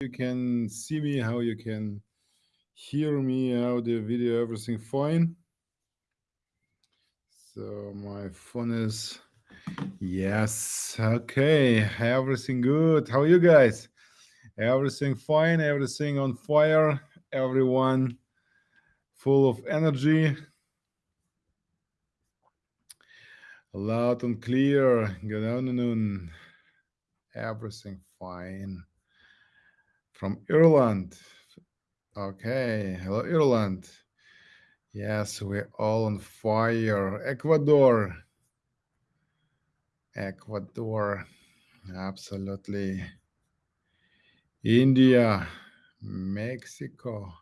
you can see me, how you can hear me, audio, video, everything fine. So my phone is, yes, okay, everything good. How are you guys? Everything fine, everything on fire, everyone full of energy. Loud and clear. Good afternoon. Everything fine. From Ireland. Okay. Hello, Ireland. Yes, we're all on fire. Ecuador. Ecuador. Absolutely. India. Mexico.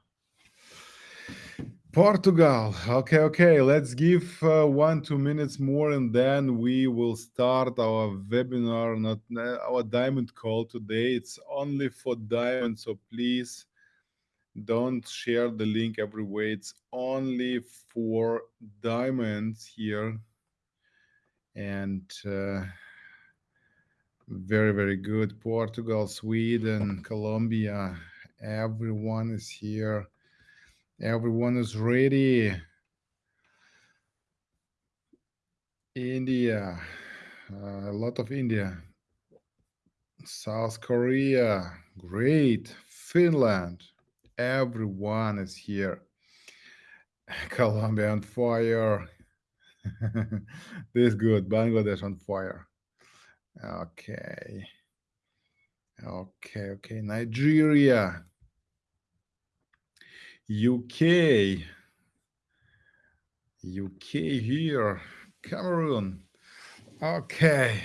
Portugal. Okay, okay. Let's give uh, one, two minutes more and then we will start our webinar, not uh, our diamond call today. It's only for diamonds, so please don't share the link everywhere. It's only for diamonds here. And uh, very, very good. Portugal, Sweden, Colombia, everyone is here. Everyone is ready. India, uh, a lot of India. South Korea, great. Finland, everyone is here. Colombia on fire. this good. Bangladesh on fire. Okay. Okay, okay. Nigeria. UK. UK here. Cameroon. Okay.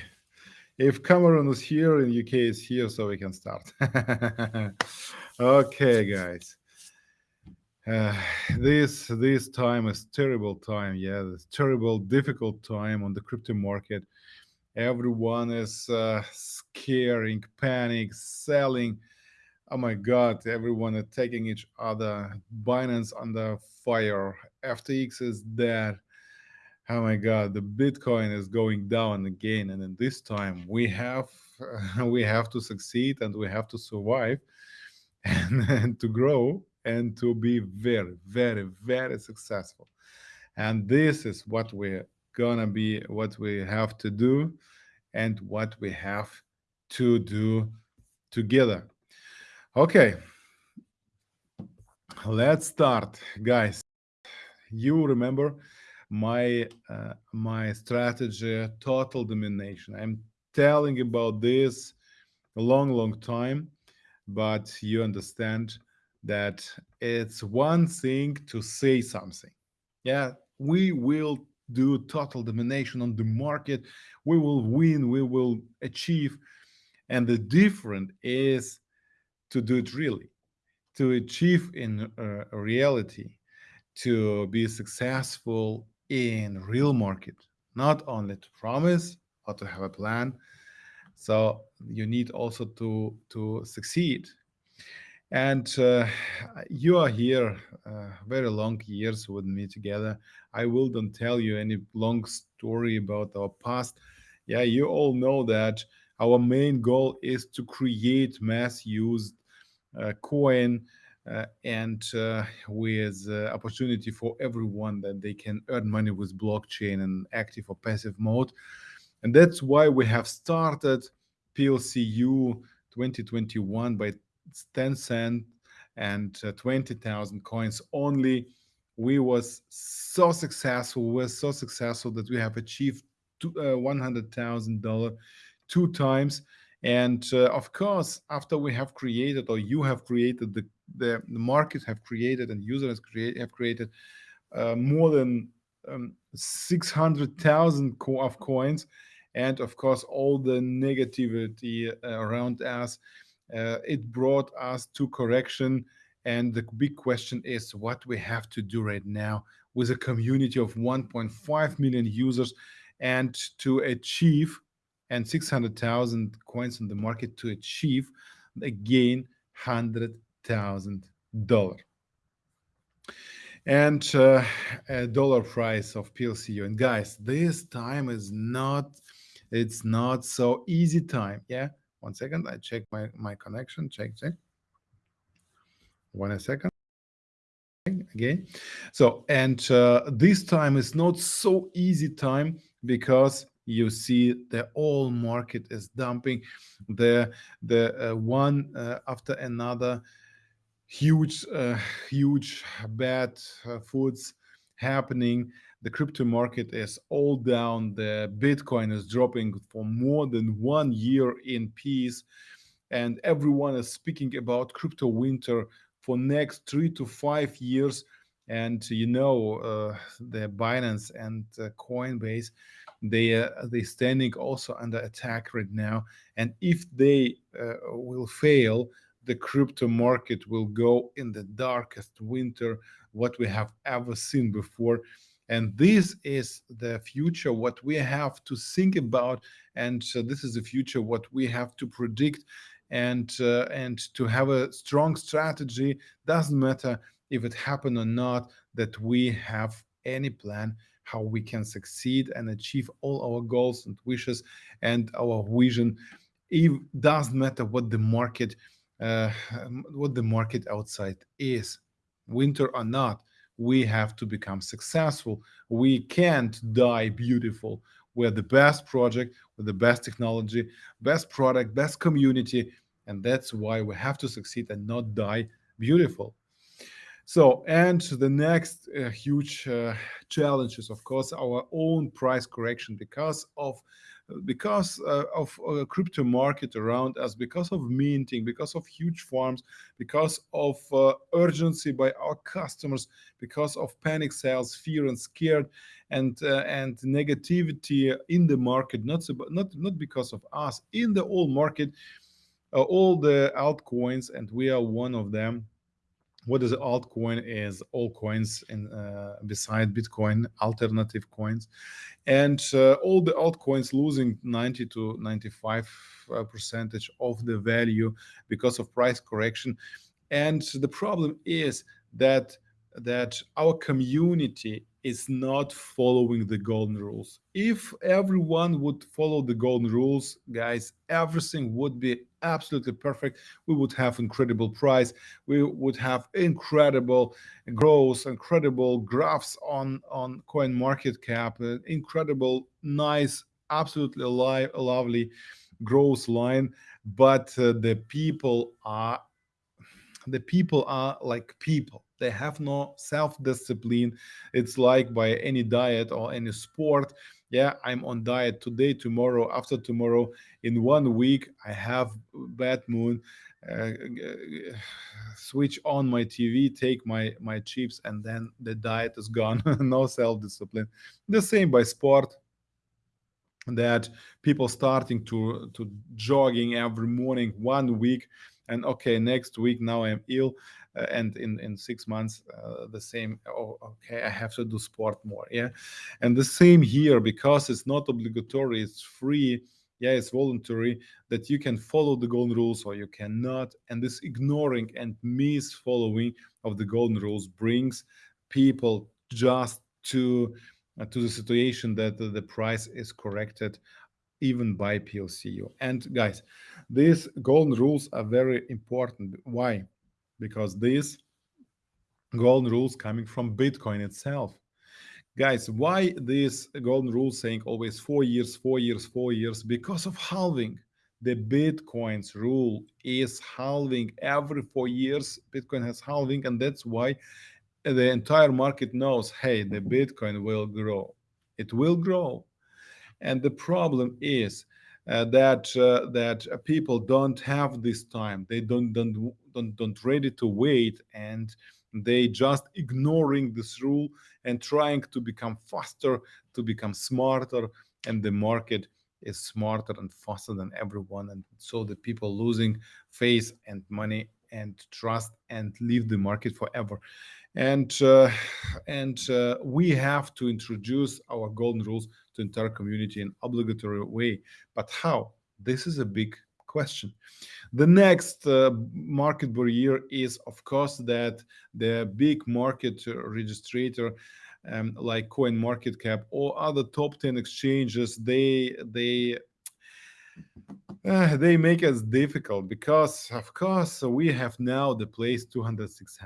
If Cameroon is here and UK is here, so we can start. okay, guys. Uh, this this time is terrible time. Yeah, this terrible, difficult time on the crypto market. Everyone is uh, scaring, panic, selling oh my god everyone attacking each other binance under fire ftx is dead. Oh my god the bitcoin is going down again and in this time we have uh, we have to succeed and we have to survive and, and to grow and to be very very very successful. And this is what we're gonna be what we have to do and what we have to do together Okay, let's start, guys. You remember my uh, my strategy, total domination. I'm telling about this a long, long time, but you understand that it's one thing to say something. Yeah, we will do total domination on the market. We will win. We will achieve. And the different is to do it really, to achieve in uh, reality, to be successful in real market, not only to promise or to have a plan. So you need also to to succeed. And uh, you are here uh, very long years with me together. I will don't tell you any long story about our past. Yeah, you all know that our main goal is to create mass used coin uh, and uh, with opportunity for everyone that they can earn money with blockchain and active or passive mode. And that's why we have started PLCU 2021 by 10 cent and uh, 20,000 coins only. We was so successful, we were so successful that we have achieved uh, $100,000 two times. And uh, of course, after we have created or you have created the, the, the market have created and users create, have created uh, more than um, 600,000 co of coins. And of course, all the negativity uh, around us, uh, it brought us to correction. And the big question is what we have to do right now with a community of 1.5 million users and to achieve and 600,000 coins on the market to achieve again $100,000. And uh, a dollar price of PLCU. And guys, this time is not, it's not so easy time. Yeah. One second. I check my, my connection. Check, check. one second again so and uh, this time is not so easy time because you see the whole market is dumping the the uh, one uh, after another huge uh, huge bad uh, foods happening. The crypto market is all down. The bitcoin is dropping for more than one year in peace. And everyone is speaking about crypto winter for next three to five years. And you know uh, the binance and uh, coinbase they uh, they standing also under attack right now and if they uh, will fail the crypto market will go in the darkest winter what we have ever seen before. And this is the future what we have to think about and this is the future what we have to predict. And uh, and to have a strong strategy doesn't matter if it happened or not that we have any plan how we can succeed and achieve all our goals and wishes and our vision. It doesn't matter what the market uh, what the market outside is. Winter or not we have to become successful. We can't die beautiful. We're the best project with the best technology best product best community and that's why we have to succeed and not die beautiful so and the next uh, huge uh, challenge is of course our own price correction because of because uh, of a crypto market around us because of minting because of huge farms because of uh, urgency by our customers because of panic sales fear and scared and uh, and negativity in the market not not not because of us in the whole market uh, all the altcoins, and we are one of them. What is altcoin? Is all coins in uh, beside Bitcoin, alternative coins, and uh, all the altcoins losing 90 to 95 uh, percentage of the value because of price correction. And the problem is that that our community is not following the golden rules. If everyone would follow the golden rules, guys, everything would be absolutely perfect. We would have incredible price. We would have incredible growth, incredible graphs on, on coin market cap, uh, incredible, nice, absolutely li lovely growth line. But uh, the people are the people are like people. They have no self-discipline. It's like by any diet or any sport. Yeah i'm on diet today tomorrow after tomorrow. In one week i have bad moon uh, switch on my tv take my my chips and then the diet is gone. No self-discipline. The same by sport that people starting to to jogging every morning one week and okay next week now i'm ill uh, and in in six months uh, the same oh okay i have to do sport more yeah? And the same here because it's not obligatory it's free yeah it's voluntary that you can follow the golden rules or you cannot. And this ignoring and misfollowing of the golden rules brings people just to uh, to the situation that the, the price is corrected even by PLCU. And guys, these golden rules are very important. Why? Because these golden rules coming from Bitcoin itself. Guys, why this golden rule saying always four years, four years, four years? Because of halving. The Bitcoin's rule is halving every four years. Bitcoin has halving, and that's why the entire market knows, hey, the Bitcoin will grow. It will grow and the problem is uh, that uh, that people don't have this time. They don't don't don't don't ready to wait, and they just ignoring this rule and trying to become faster, to become smarter, and the market is smarter and faster than everyone, and so the people losing faith and money and trust and leave the market forever and uh, and uh, we have to introduce our golden rules to entire community in obligatory way. But how? This is a big question. The next uh, market barrier is of course that the big market registrator um, like coin market cap or other top 10 exchanges they they Uh, they make us difficult because, of course, we have now the place 206,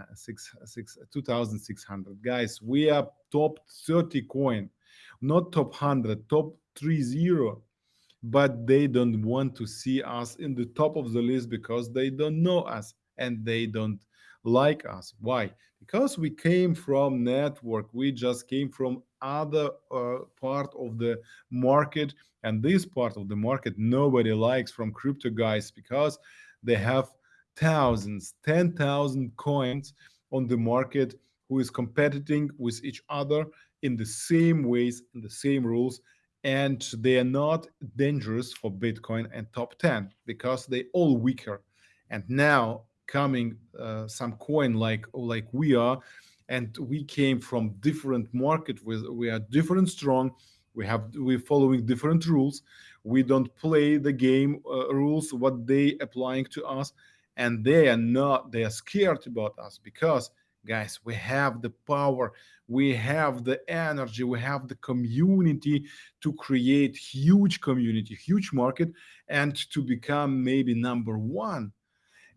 2600. Guys, we are top 30 coin, not top 100, top 30 but they don't want to see us in the top of the list because they don't know us and they don't like us. Why? Because we came from network. We just came from other uh, part of the market and this part of the market nobody likes from crypto guys because they have thousands 10,000 coins on the market who is competing with each other in the same ways in the same rules and they are not dangerous for bitcoin and top 10 because they all weaker. And now coming uh, some coin like like we are and we came from different market with we are different strong we have we're following different rules we don't play the game uh, rules what they applying to us and they are not they are scared about us because guys we have the power we have the energy we have the community to create huge community huge market and to become maybe number one.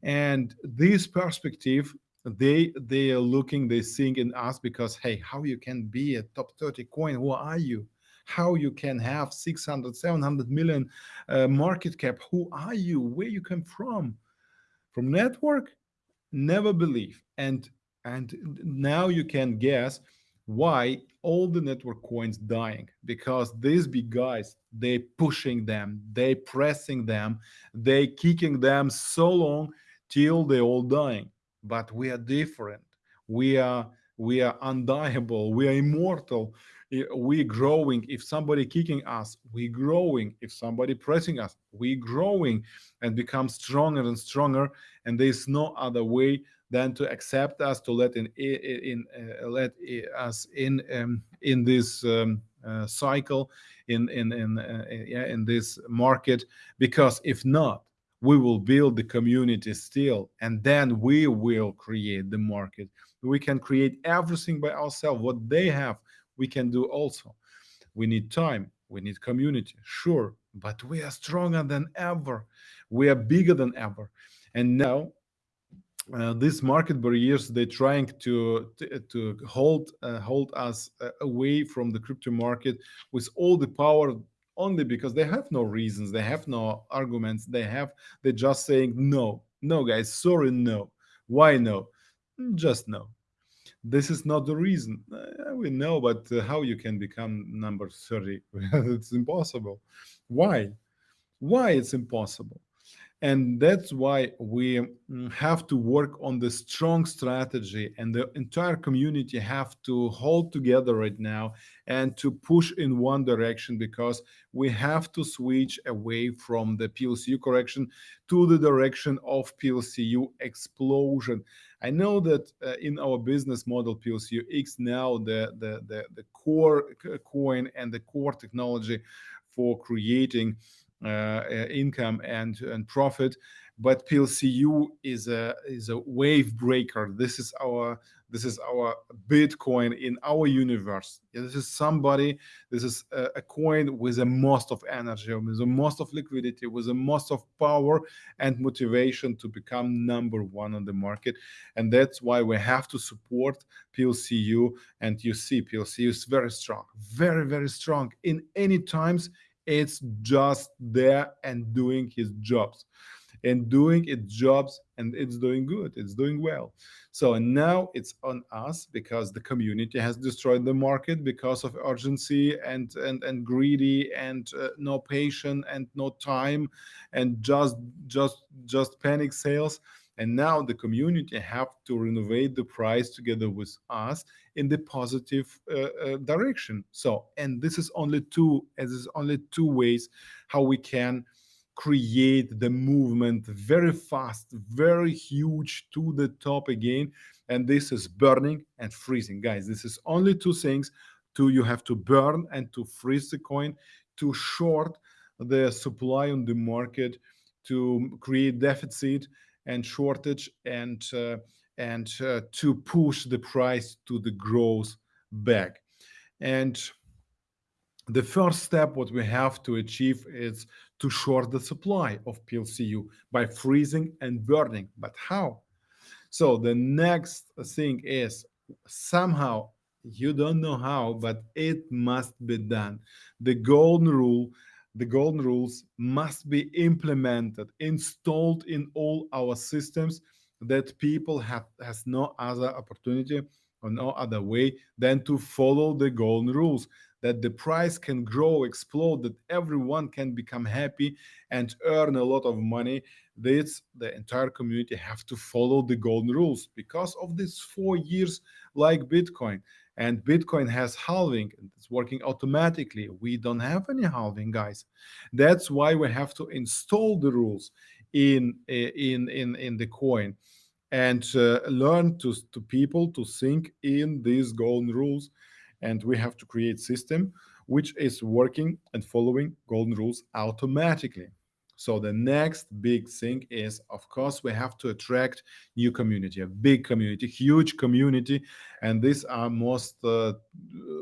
And this perspective they they are looking they seeing in us because hey how you can be a top 30 coin? Who are you? How you can have 600 700 million uh, market cap? Who are you? Where you come from? From network? Never believe. And and now you can guess why all the network coins dying because these big guys they pushing them they pressing them they kicking them so long till they all dying. But we are different. We are we are undieable. We are immortal. We growing. If somebody kicking us we growing. If somebody pressing us we growing and become stronger and stronger. And there's no other way than to accept us to let in in, uh, let us in um, in this um, uh, cycle in in in uh, yeah, in this market. Because if not we will build the community still and then we will create the market. We can create everything by ourselves. What they have we can do also. We need time. We need community sure. But we are stronger than ever. We are bigger than ever. And now uh, these market barriers they're trying to to, hold uh, hold us uh, away from the crypto market with all the power only because they have no reasons they have no arguments they have they're just saying no no guys sorry no. Why no? Just no. This is not the reason. Uh, we know but uh, how you can become number 30 it's impossible. Why? Why it's impossible and that's why we mm, have to work on the strong strategy and the entire community have to hold together right now and to push in one direction because we have to switch away from the plcu correction to the direction of plcu explosion. I know that uh, in our business model plcu x now the, the the the core coin and the core technology for creating uh, uh, Uh, uh, income and and profit but plcu is a is a wave breaker. This is our this is our bitcoin in our universe. This is somebody this is a, coin with a most of energy with a most of liquidity with a most of power and motivation to become number one on the market. And that's why we have to support plcu and you see plcu is very strong very very strong in any times it's just there and doing his jobs. And doing its jobs and it's doing good it's doing well. So now it's on us because the community has destroyed the market because of urgency and and and greedy and uh, no patience and no time and just just just panic sales. And now the community have to renovate the price together with us in the positive uh, uh, direction. So and this is only two as is only two ways how we can create the movement very fast very huge to the top again. And this is burning and freezing. Guys this is only two things. To you have to burn and to freeze the coin to short the supply on the market to create deficit and shortage and uh, and uh, to push the price to the growth back and the first step what we have to achieve is to short the supply of PLCU by freezing and burning. But how? So the next thing is somehow you don't know how, but it must be done. The golden rule, the golden rules must be implemented, installed in all our systems that people have has no other opportunity or no other way than to follow the golden rules that the price can grow explode that everyone can become happy and earn a lot of money. This the entire community have to follow the golden rules because of these four years like bitcoin. And bitcoin has halving and it's working automatically. We don't have any halving guys. That's why we have to install the rules in in in in the coin and uh, learn to to people to think in these golden rules. And we have to create system which is working and following golden rules automatically. So the next big thing is of course we have to attract new community a big community huge community. And these are most uh,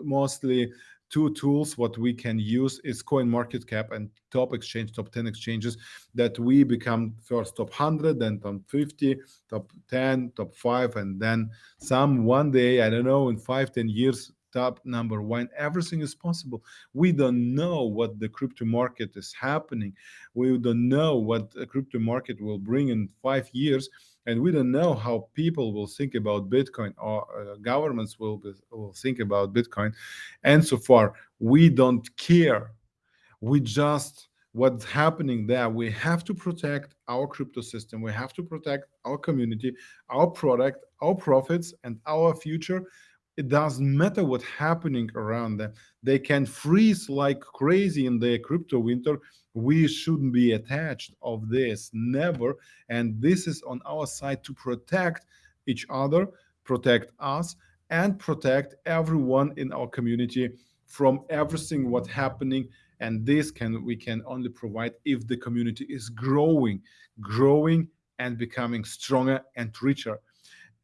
mostly two tools what we can use is coin market cap and top exchange top 10 exchanges that we become first top 100 then top 50 top 10 top 5 and then some one day i don't know in five ten years top number one everything is possible. We don't know what the crypto market is happening. We don't know what the crypto market will bring in five years and we don't know how people will think about bitcoin or uh, governments will, be, will think about bitcoin. And so far we don't care. We just what's happening there we have to protect our crypto system. We have to protect our community our product our profits and our future it doesn't matter what's happening around them. They can freeze like crazy in the crypto winter. We shouldn't be attached of this, never. And this is on our side to protect each other, protect us, and protect everyone in our community from everything what's happening. And this can we can only provide if the community is growing, growing and becoming stronger and richer.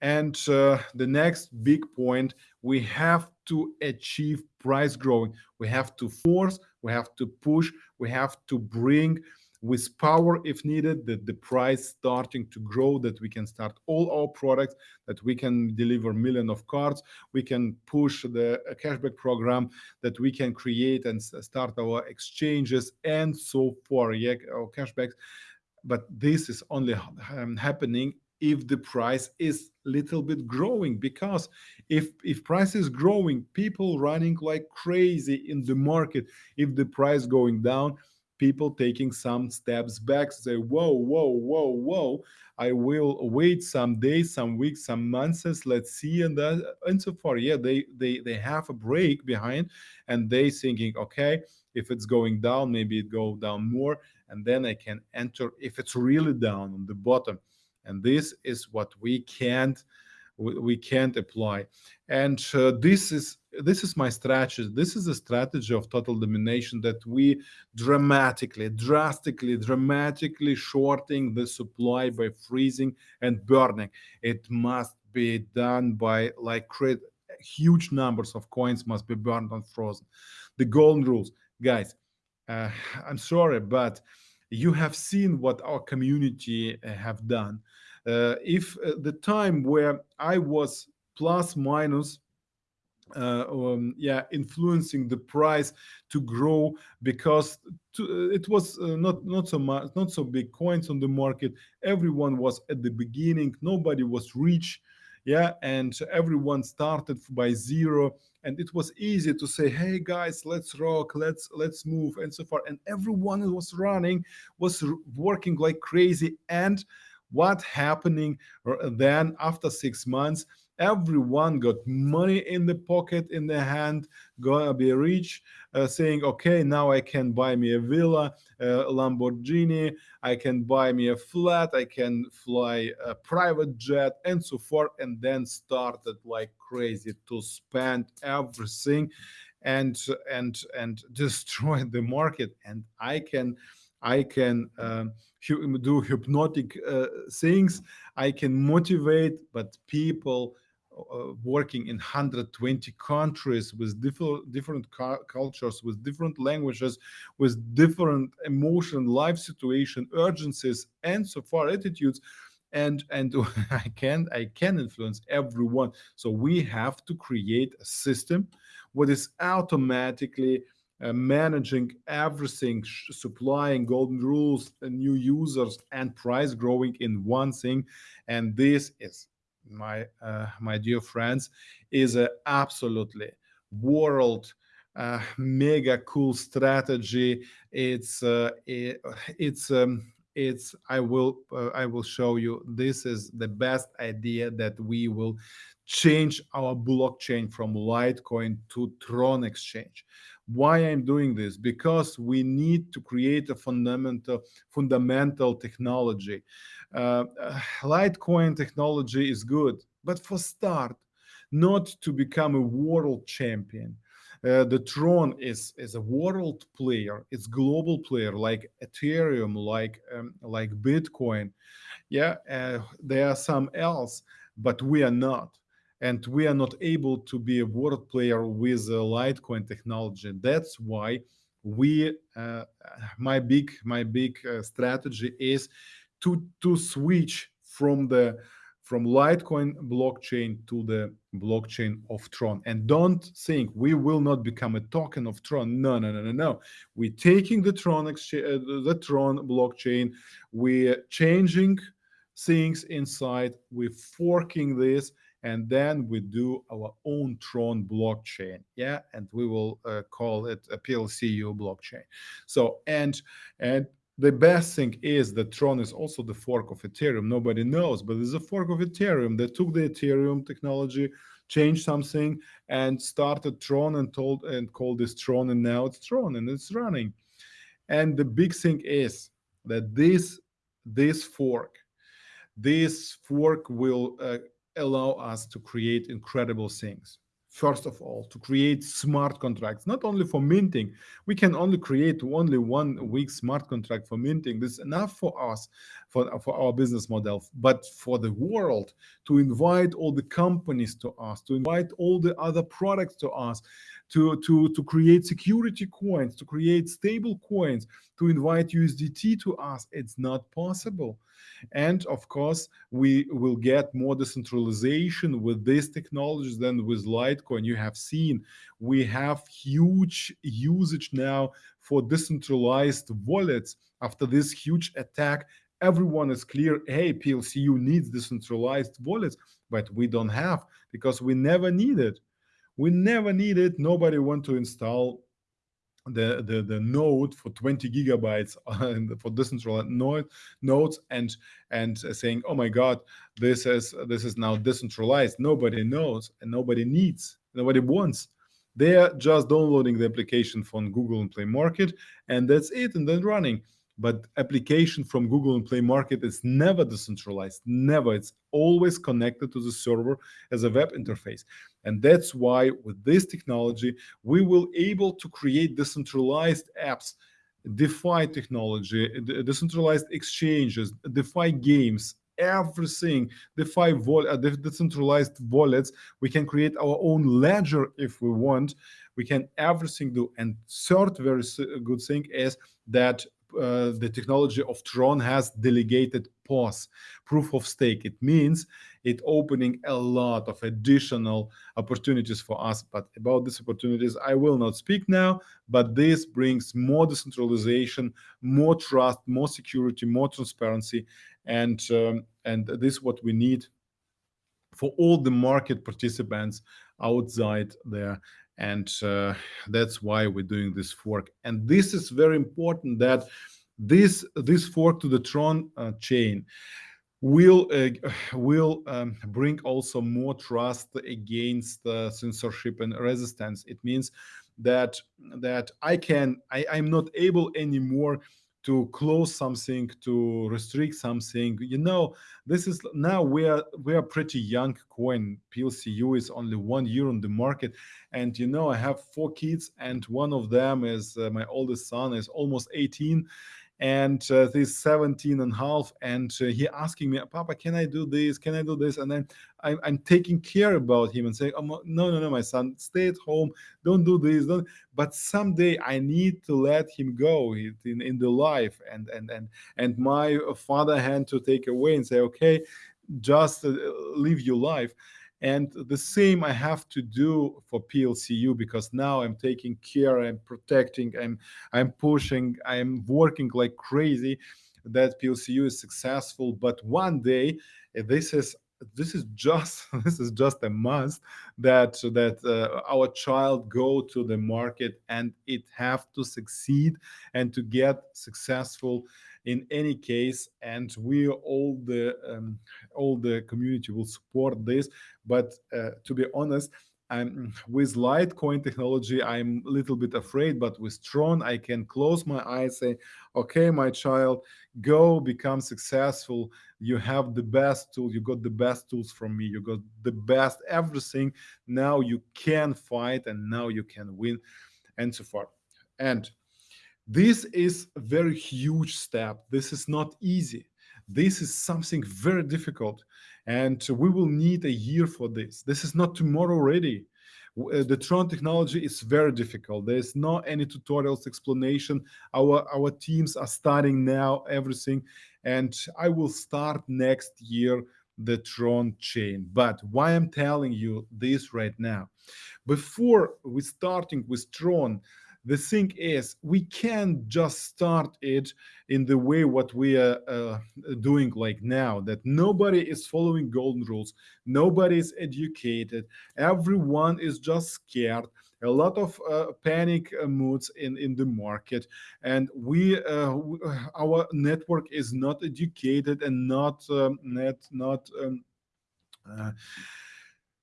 And uh, the next big point, we have to achieve price growing. We have to force, we have to push, we have to bring with power if needed that the price starting to grow that we can start all our products that we can deliver million of cards we can push the cashback program that we can create and start our exchanges and so forth yeah our cashbacks but this is only um, happening if the price is little bit growing because if if price is growing people running like crazy in the market. If the price going down people taking some steps back say whoa whoa whoa whoa i will wait some days some weeks some months let's see and that and so far yeah they they they have a break behind and they thinking okay if it's going down maybe it go down more and then i can enter if it's really down on the bottom and this is what we can't we can't apply. And uh, this is this is my strategy. This is a strategy of total domination that we dramatically drastically dramatically shorting the supply by freezing and burning. It must be done by like create huge numbers of coins must be burned and frozen. The golden rules. Guys uh, i'm sorry but you have seen what our community uh, have done if uh, the time where I was plus minus uh, um, yeah influencing the price to grow because to, uh, it was uh, not not so much not so big coins on the market. Everyone was at the beginning. Nobody was rich. Yeah and everyone started by zero. And it was easy to say hey guys let's rock. Let's let's move and so far and everyone who was running was working like crazy. And what happening then after six months everyone got money in the pocket in the hand gonna be rich uh, saying okay now i can buy me a villa a lamborghini i can buy me a flat i can fly a private jet and so forth and then started like crazy to spend everything and and and destroy the market. And i can I can uh, do hypnotic uh, things. I can motivate, but people uh, working in 120 countries with different different cultures with different languages with different emotion life situation urgencies and so far attitudes and and i can i can influence everyone so we have to create a system what is automatically uh, managing everything, supplying golden rules, uh, new users, and price growing in one thing. And this is my uh, my dear friends is a absolutely world uh, mega cool strategy. It's uh, it, it's um, it's I will uh, I will show you. This is the best idea that we will change our blockchain from Litecoin to Tron exchange. Why I'm doing this? Because we need to create a fundamental fundamental technology. Uh, Litecoin technology is good, but for start, not to become a world champion. Uh, the Tron is is a world player. It's global player like Ethereum, like um, like Bitcoin. Yeah, uh, there are some else, but we are not and we are not able to be a world player with a Litecoin technology. That's why we, uh, my big, my big uh, strategy is to to switch from the from Litecoin blockchain to the blockchain of Tron. And don't think we will not become a token of Tron. No, no, no, no, no. We're taking the Tron exchange, uh, the Tron blockchain. We're changing things inside. We're forking this and then we do our own Tron blockchain, yeah, and we will uh, call it a PLCU blockchain. So and and the best thing is that Tron is also the fork of Ethereum. Nobody knows, but it's a fork of Ethereum that took the Ethereum technology, changed something, and started Tron and told and called this Tron, and now it's Tron and it's running. And the big thing is that this this fork, this fork will uh, allow us to create incredible things. First of all, to create smart contracts, not only for minting. We can only create only one week smart contract for minting. This is enough for us, for, for our business model, but for the world to invite all the companies to us, to invite all the other products to us, to, to, to create security coins, to create stable coins, to invite USDT to us. It's not possible. And of course, we will get more decentralization with these technologies than with Litecoin. You have seen we have huge usage now for decentralized wallets after this huge attack everyone is clear hey plcu needs decentralized wallets but we don't have because we never need it we never need it. Nobody want to install the, the, the node for 20 gigabytes uh, for decentralized node, nodes and and saying, oh my God, this is this is now decentralized. Nobody knows and nobody needs, nobody wants. They're just downloading the application from Google and Play Market, and that's it, and then running but application from Google and Play Market is never decentralized, never. It's always connected to the server as a web interface. And that's why with this technology, we will able to create decentralized apps, DeFi technology, decentralized exchanges, DeFi games, everything DeFi vol uh, decentralized wallets. We can create our own ledger if we want. We can everything do. And third very good thing is that uh, the technology of Tron has delegated POS, proof of stake. It means it opening a lot of additional opportunities for us. But about these opportunities, I will not speak now, but this brings more decentralization, more trust, more security, more transparency. And, um, and this is what we need for all the market participants outside there and uh, that's why we're doing this fork. And this is very important that this this fork to the tron uh, chain will uh, will um, bring also more trust against censorship and resistance. It means that that i can i i'm not able anymore to close something to restrict something. You know this is now we are we are pretty young coin. Plcu is only one year on the market. And you know i have four kids and one of them is uh, my oldest son is almost 18 and uh, he's 17 and a half and uh, he asking me papa can i do this? Can i do this? And then I'm, I'm taking care about him and saying oh, no no no my son stay at home. Don't do this don't but someday i need to let him go in, in the life and and and and my father had to take away and say okay just uh, live your life and the same I have to do for PLCU because now I'm taking care, I'm protecting, I'm I'm pushing, I'm working like crazy that PLCU is successful. But one day, this is this is just this is just a must that that uh, our child go to the market and it have to succeed and to get successful in any case and we all the um, all the community will support this but uh, to be honest I'm with Litecoin technology, I'm a little bit afraid, but with Tron, I can close my eyes, say, okay, my child, go become successful. You have the best tool, you got the best tools from me, you got the best everything. Now you can fight and now you can win, and so forth. And this is a very huge step. This is not easy. This is something very difficult. And we will need a year for this. This is not tomorrow ready. Uh, the Tron technology is very difficult. There's not any tutorials explanation. Our our teams are starting now everything, and I will start next year the Tron chain. But why I'm telling you this right now, before we starting with Tron, the thing is we can't just start it in the way what we are uh, doing like now that nobody is following golden rules nobody is educated everyone is just scared a lot of uh, panic uh, moods in in the market and we uh, our network is not educated and not um, not not um, uh,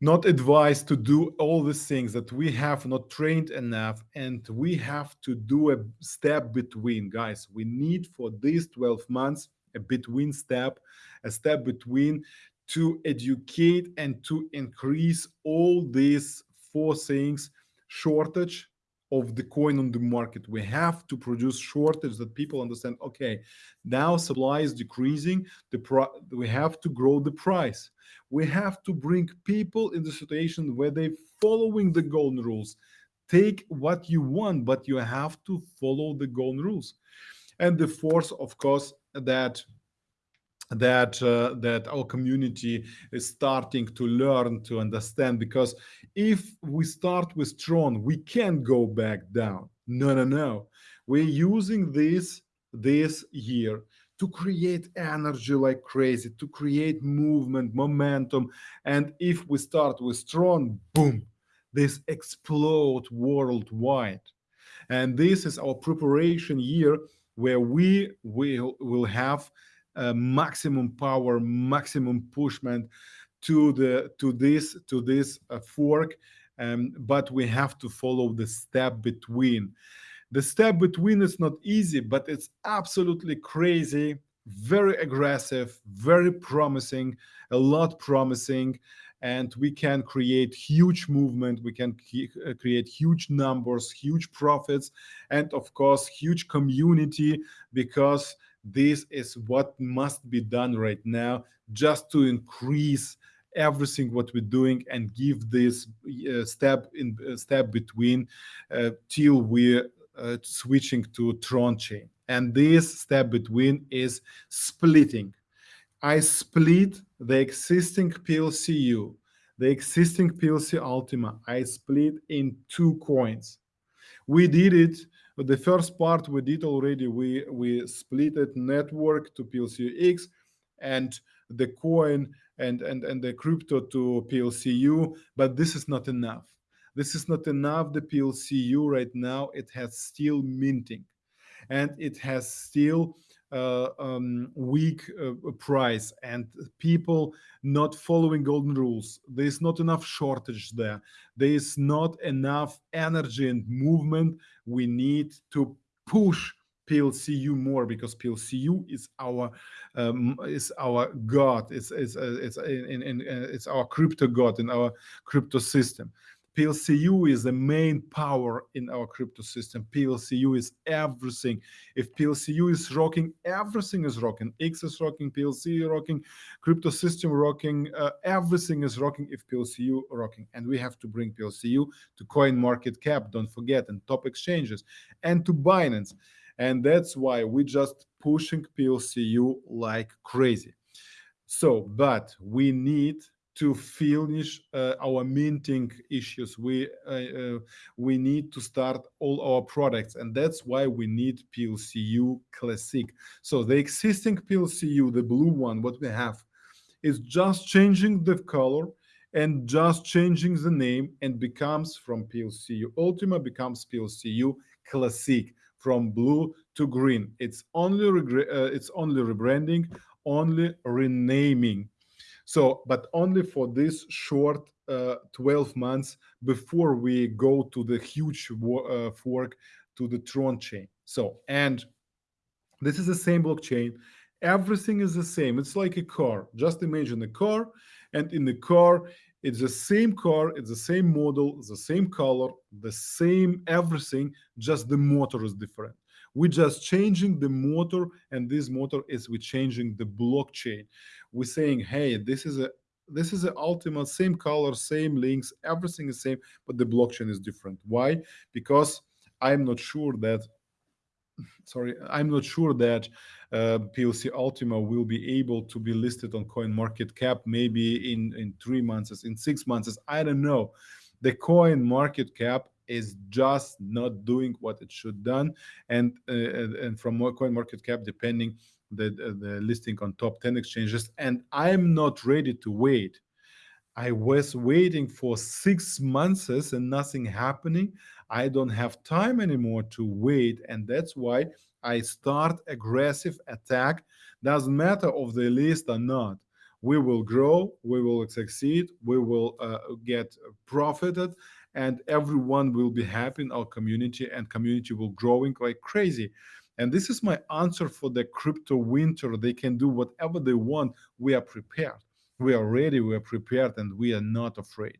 not advised to do all these things that we have not trained enough and we have to do a step between guys. We need for these 12 months a between step a step between to educate and to increase all these four things shortage of the coin on the market. We have to produce shortage that people understand okay now supply is decreasing the we have to grow the price. We have to bring people in the situation where they following the golden rules. Take what you want but you have to follow the golden rules. And the fourth of course that that uh, that our community is starting to learn to understand because if we start with Tron we can't go back down. No no no. We're using this this year to create energy like crazy to create movement momentum. And if we start with Tron boom this explode worldwide. And this is our preparation year where we will will have maximum power, maximum pushment to the to this to this uh, fork, um, but we have to follow the step between. The step between is not easy, but it's absolutely crazy, very aggressive, very promising, a lot promising, and we can create huge movement we can uh, create huge numbers huge profits and of course huge community because this is what must be done right now just to increase everything what we're doing and give this uh, step in uh, step between uh, till we're uh, switching to Tron chain. And this step between is splitting. I split the existing PLCU, the existing PLC Ultima. I split in two coins. We did it the first part we did already, we, we split it network to PLCX and the coin and, and, and the crypto to PLCU, but this is not enough. This is not enough. The PLCU right now, it has still minting and it has still um, weak uh, price and people not following golden rules. There is not enough shortage there. There is not enough energy and movement. We need to push PLCU more because PLCU is our um, is our god. It's it's uh, it's in, in, in, uh, it's our crypto god in our crypto system. PLCU is the main power in our crypto system. PLCU is everything. If PLCU is rocking, everything is rocking. X is rocking, PLC rocking, crypto system rocking, uh, everything is rocking if PLCU rocking. And we have to bring PLCU to Coin Market Cap, don't forget, and top exchanges, and to Binance. And that's why we're just pushing PLCU like crazy. So, but we need to finish uh, our minting issues. We uh, uh, we need to start all our products, and that's why we need PLCU Classic. So the existing PLCU, the blue one, what we have, is just changing the color and just changing the name and becomes from PLCU Ultima becomes PLCU Classic from blue to green. It's only uh, it's only rebranding, only renaming so, but only for this short uh, 12 months before we go to the huge uh, fork to the Tron chain. So, and this is the same blockchain. Everything is the same. It's like a car. Just imagine a car, and in the car, it's the same car, it's the same model, the same color, the same everything, just the motor is different. We're just changing the motor, and this motor is we're changing the blockchain we're saying, hey, this is a this is the ultimate same color, same links, everything is same, but the blockchain is different. Why? Because I'm not sure that sorry, I'm not sure that uh, PLC Ultima will be able to be listed on Coin Market Cap maybe in in three months, in six months. I don't know. The Coin Market Cap is just not doing what it should done, and uh, and from Coin Market Cap, depending the, the listing on top 10 exchanges and i'm not ready to wait. I was waiting for six months and nothing happening. I don't have time anymore to wait and that's why i start aggressive attack. Doesn't matter of the list or not. We will grow we will succeed we will uh, get profited and everyone will be happy in our community and community will growing like crazy and this is my answer for the crypto winter. They can do whatever they want. We are prepared. We are ready, we are prepared, and we are not afraid.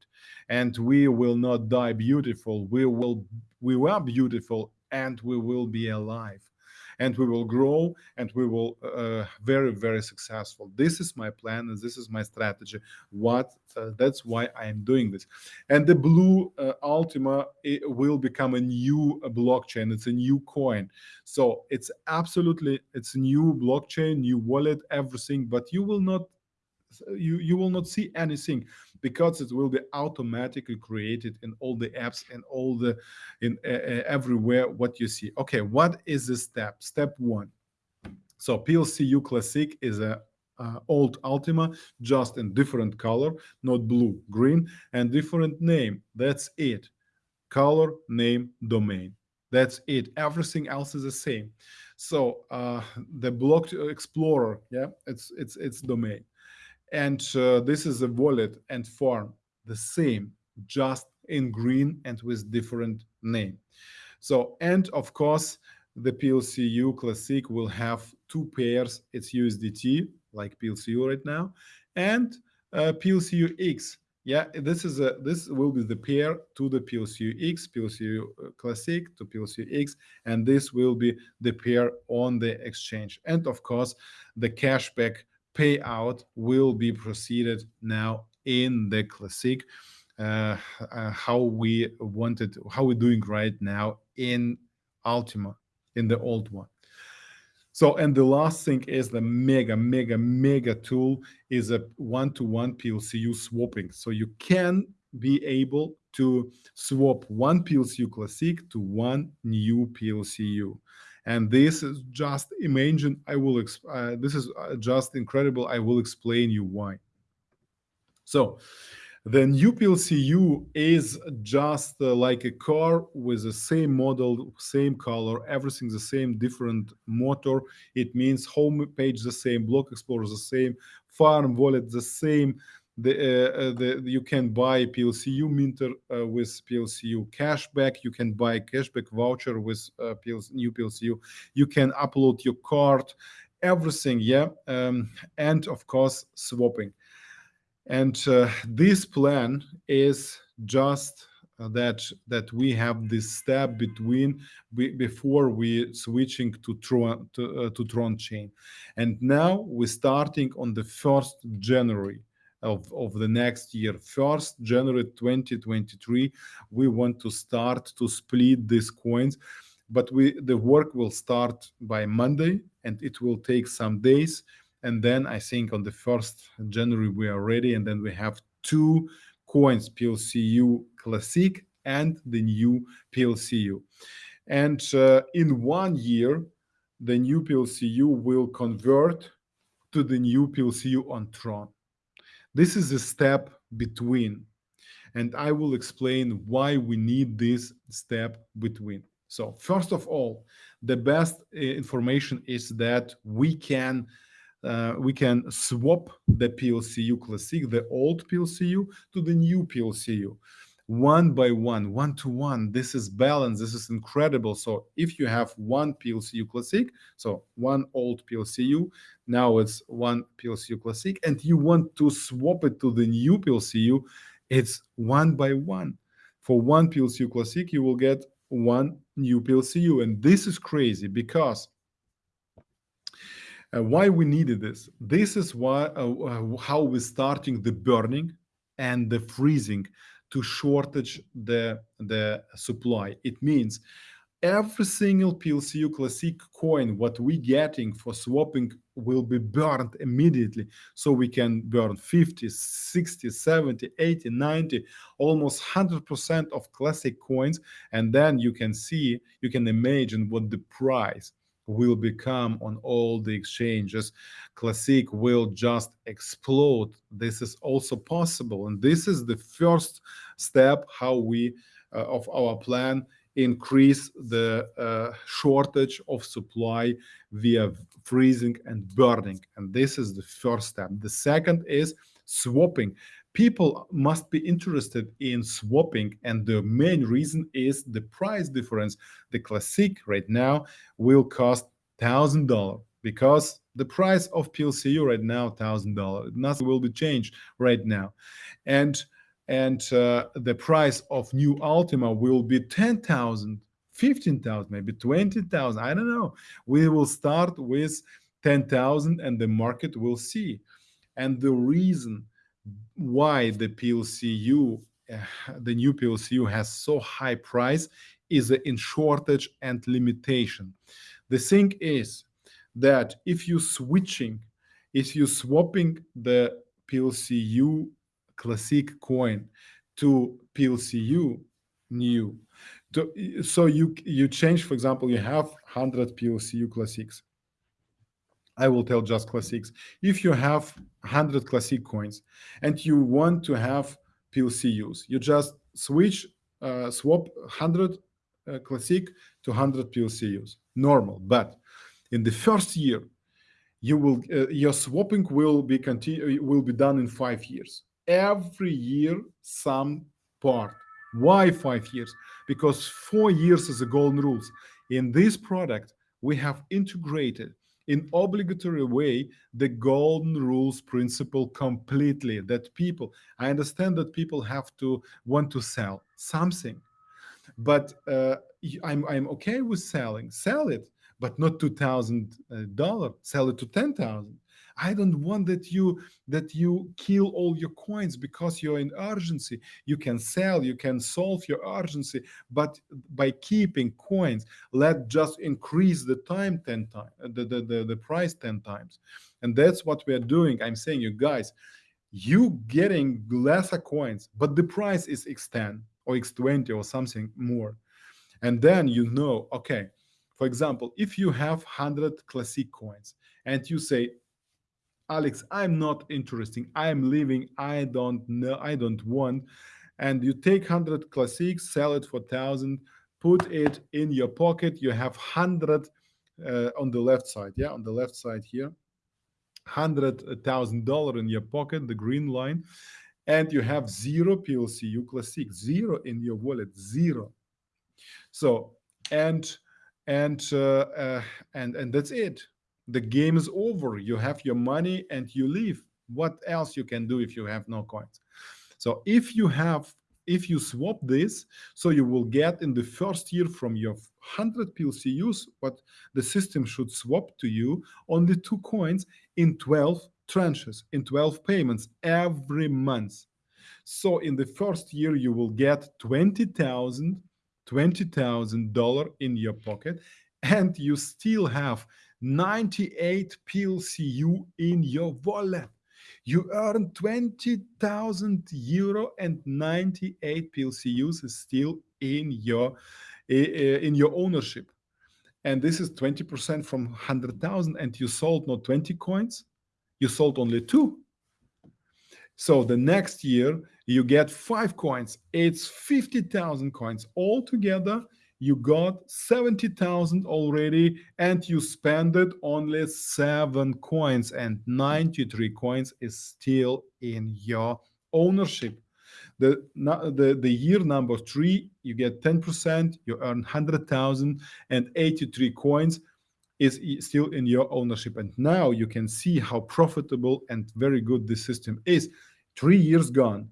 And we will not die beautiful. We will we were beautiful and we will be alive and we will grow and we will uh, very very successful. This is my plan and this is my strategy. What uh, that's why i am doing this. And the blue uh, ultima will become a new uh, blockchain. It's a new coin. So it's absolutely it's a new blockchain new wallet everything but you will not you you will not see anything because it will be automatically created in all the apps and all the in uh, everywhere what you see. Okay what is the step? Step one. So plcu classic is a uh, old ultima just in different color not blue green and different name. That's it. Color name domain. That's it. Everything else is the same. So uh, the block explorer yeah it's it's it's domain and uh, this is a wallet and form the same, just in green and with different name. So, and of course, the PLCU Classic will have two pairs. It's USDT, like PLCU right now, and uh, PLCU X. Yeah, this is a this will be the pair to the PLCU X, PLCU uh, Classic to PLCU X, and this will be the pair on the exchange. And of course, the cashback payout will be proceeded now in the classic uh, uh, how we wanted how we're doing right now in ultima in the old one. So and the last thing is the mega mega mega tool is a one-to-one plcu swapping. So you can be able to swap one plcu classic to one new plcu and this is just imagine i will uh, this is uh, just incredible i will explain you why. So the new plcu is just uh, like a car with the same model same color everything the same different motor. It means home page the same block explorer the same farm wallet the same the, uh, uh, the you can buy PLCU minter uh, with PLCU cashback. You can buy cashback voucher with PLC, new PLCU. You can upload your card, everything, yeah, um, and of course swapping. And this plan is just that that we have this step between before we switching to Tron to, uh, to Tron chain, and now we're starting on the first January of, of the next year, first January 2023, we want to start to split these coins, but we the work will start by Monday and it will take some days, and then I think on the first January we are ready, and then we have two coins PLCU Classic and the new PLCU. And uh, in one year, the new PLCU will convert to the new PLCU on Tron. This is a step between, and I will explain why we need this step between. So first of all, the best uh, information is that we can uh, we can swap the PLCU Classic, the old PLCU, to the new PLCU one by one, one to one. This is balance. This is incredible. So if you have one PLCU Classic, so one old PLCU, now it's one PLCU Classic, and you want to swap it to the new PLCU, it's one by one. For one PLCU Classic, you will get one new PLCU. And this is crazy because uh, why we needed this. This is why uh, uh, how we're starting the burning and the freezing to shortage the, the supply. It means every single PLCU Classic coin, what we getting for swapping will be burned immediately. So we can burn 50, 60, 70, 80, 90, almost 100% of classic coins. And then you can see, you can imagine what the price will become on all the exchanges. Classic will just explode. This is also possible. And this is the first step how we, uh, of our plan, increase the uh, shortage of supply via freezing and burning. And this is the first step. The second is swapping people must be interested in swapping and the main reason is the price difference. The classic right now will cost thousand dollar because the price of plcu right now thousand dollar. Nothing will be changed right now. And and uh, the price of new ultima will be 10,000 15,000 maybe 20,000 I don't know. We will start with 10,000 and the market will see. And the reason why the PLCU, uh, the new PLCU has so high price is in shortage and limitation. The thing is that if you switching, if you swapping the PLCU classic coin to PLCU new, to, so you you change, for example, you have 100 PLCU classics I will tell just classics. If you have 100 classic coins and you want to have PLCUs, you just switch, uh, swap 100 uh, classic to 100 PLCUs, normal. But in the first year, you will uh, your swapping will be continue will be done in five years. Every year, some part. Why five years? Because four years is the golden rules. In this product, we have integrated in obligatory way the golden rules principle completely that people i understand that people have to want to sell something but uh, i'm i'm okay with selling. Sell it but not $2000 sell it to ten thousand I don't want that you that you kill all your coins because you're in urgency. You can sell, you can solve your urgency, but by keeping coins, let just increase the time 10 times, the, the, the, the price 10 times. And that's what we are doing. I'm saying you guys, you getting lesser coins, but the price is X10 or X20 or something more. And then you know, okay, for example, if you have 100 classic coins and you say, Alex, I'm not interesting. I'm leaving. I don't know. I don't want. And you take 100 classics, sell it for 1,000, put it in your pocket. You have 100 uh, on the left side. Yeah, on the left side here. $100,000 in your pocket, the green line. And you have zero PLCU classic, zero in your wallet, zero. So, and, and, uh, uh, and, and that's it the game is over. You have your money and you leave. What else you can do if you have no coins? So if you have if you swap this, so you will get in the first year from your 100 PLCUs, what the system should swap to you, only two coins in 12 tranches, in 12 payments every month. So in the first year, you will get 20,000 $20,000 in your pocket and you still have 98 PLCU in your wallet. You earn 20,000 euro and 98 PLCUs is still in your in your ownership. And this is 20% from 100,000 and you sold not 20 coins, you sold only two. So the next year you get five coins. It's 50,000 coins. Altogether, you got 70,000 already and you spend it only seven coins and 93 coins is still in your ownership. The, the, the year number three, you get 10%, you earn 100,000 and 83 coins is still in your ownership. And now you can see how profitable and very good this system is three years gone,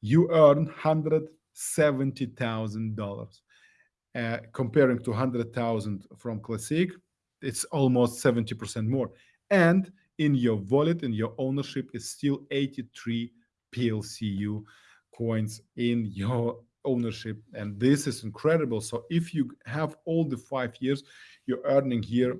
you earn $170,000. Uh, comparing to 100,000 from Classic, it's almost 70% more. And in your wallet, in your ownership, is still 83 PLCU coins in your ownership. And this is incredible. So if you have all the five years, you're earning here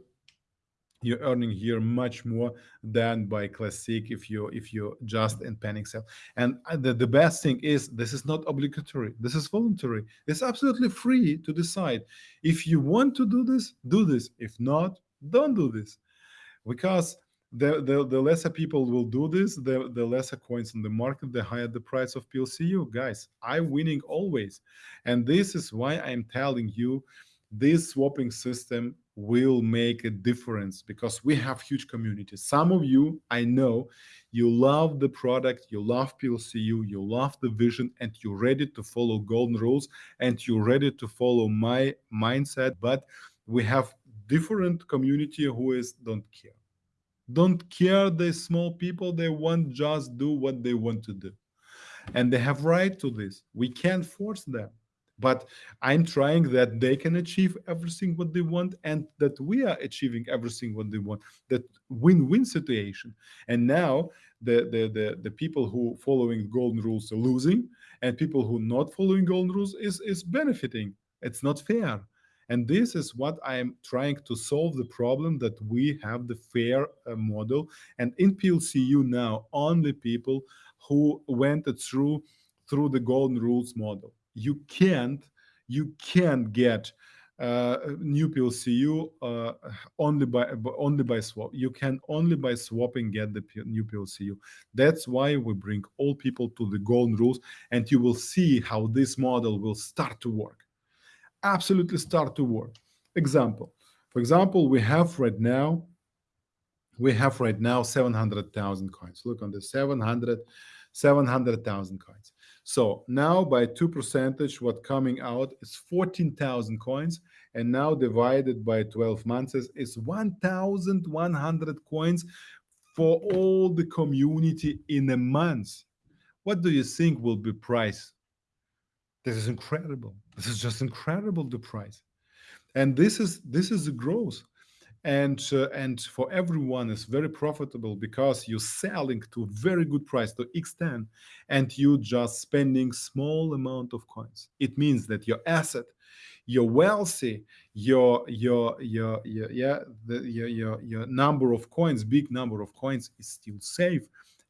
you're earning here much more than by classic if you if you just in panic sell and uh, the, the best thing is this is not obligatory. This is voluntary. It's absolutely free to decide. If you want to do this do this. If not don't do this. Because the, the, the lesser people will do this, the, the lesser coins in the market, the higher the price of PLCU. Guys, I'm winning always. And this is why I'm telling you this swapping system will make a difference because we have huge communities. Some of you, I know, you love the product, you love PLCU, you love the vision, and you're ready to follow golden rules, and you're ready to follow my mindset. But we have different community who is don't care. Don't care the small people, they want just do what they want to do. And they have right to this. We can't force them but i'm trying that they can achieve everything what they want and that we are achieving everything what they want that win-win situation. And now the, the the the people who following golden rules are losing and people who not following golden rules is is benefiting. It's not fair. And this is what i am trying to solve the problem that we have the fair uh, model. And in plcu now only people who went through through the golden rules model you can't you can't get uh, new PLCU uh, only by only by swap. You can only by swapping get the new PLCU. That's why we bring all people to the golden rules, and you will see how this model will start to work. Absolutely start to work. Example. For example, we have right now we have right now 700,000 coins. Look on the 700 700,000 coins. So now by 2 percentage, what coming out is 14,000 coins. And now divided by 12 months is 1,100 coins for all the community in a month. What do you think will be price? This is incredible. This is just incredible, the price. And this is this is the growth and uh, and for everyone is very profitable because you're selling to very good price to x10 and you just spending small amount of coins. It means that your asset you're wealthy your your your, your yeah the, your, your your number of coins big number of coins is still safe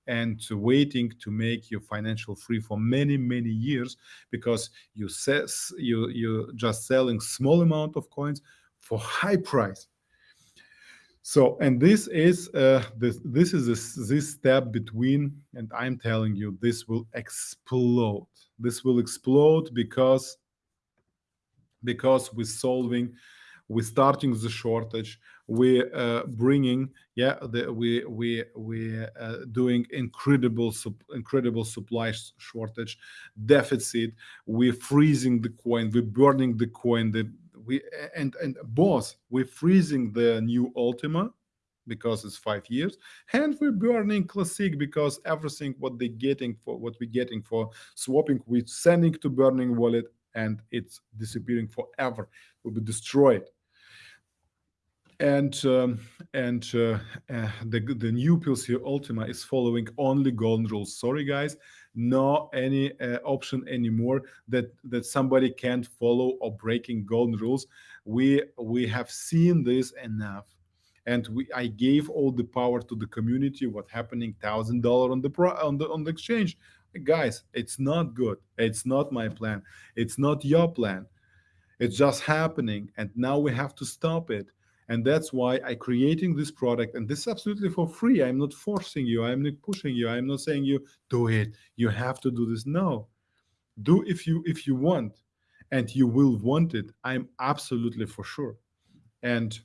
and waiting to make you financial free for many many years because you says you you're just selling small amount of coins for high price so, and this is uh, this this is this, this step between, and I'm telling you, this will explode. This will explode because because we're solving, we're starting the shortage, we're uh, bringing, yeah, the, we we we uh, doing incredible incredible supply shortage deficit. We're freezing the coin, we're burning the coin. The we and and both we're freezing the new Ultima because it's five years, and we're burning classic because everything what they're getting for what we're getting for swapping, we're sending to burning wallet and it's disappearing forever, will be destroyed and um, and uh, uh, the the new PLC Ultima is following only golden rules. Sorry, guys, no any uh, option anymore that that somebody can't follow or breaking golden rules. We we have seen this enough, and we I gave all the power to the community. What happening? Thousand dollar on the pro, on the on the exchange, guys. It's not good. It's not my plan. It's not your plan. It's just happening, and now we have to stop it and that's why i creating this product and this is absolutely for free. I'm not forcing you. I'm not pushing you. I'm not saying you do it. You have to do this. No. Do if you if you want and you will want it i'm absolutely for sure. And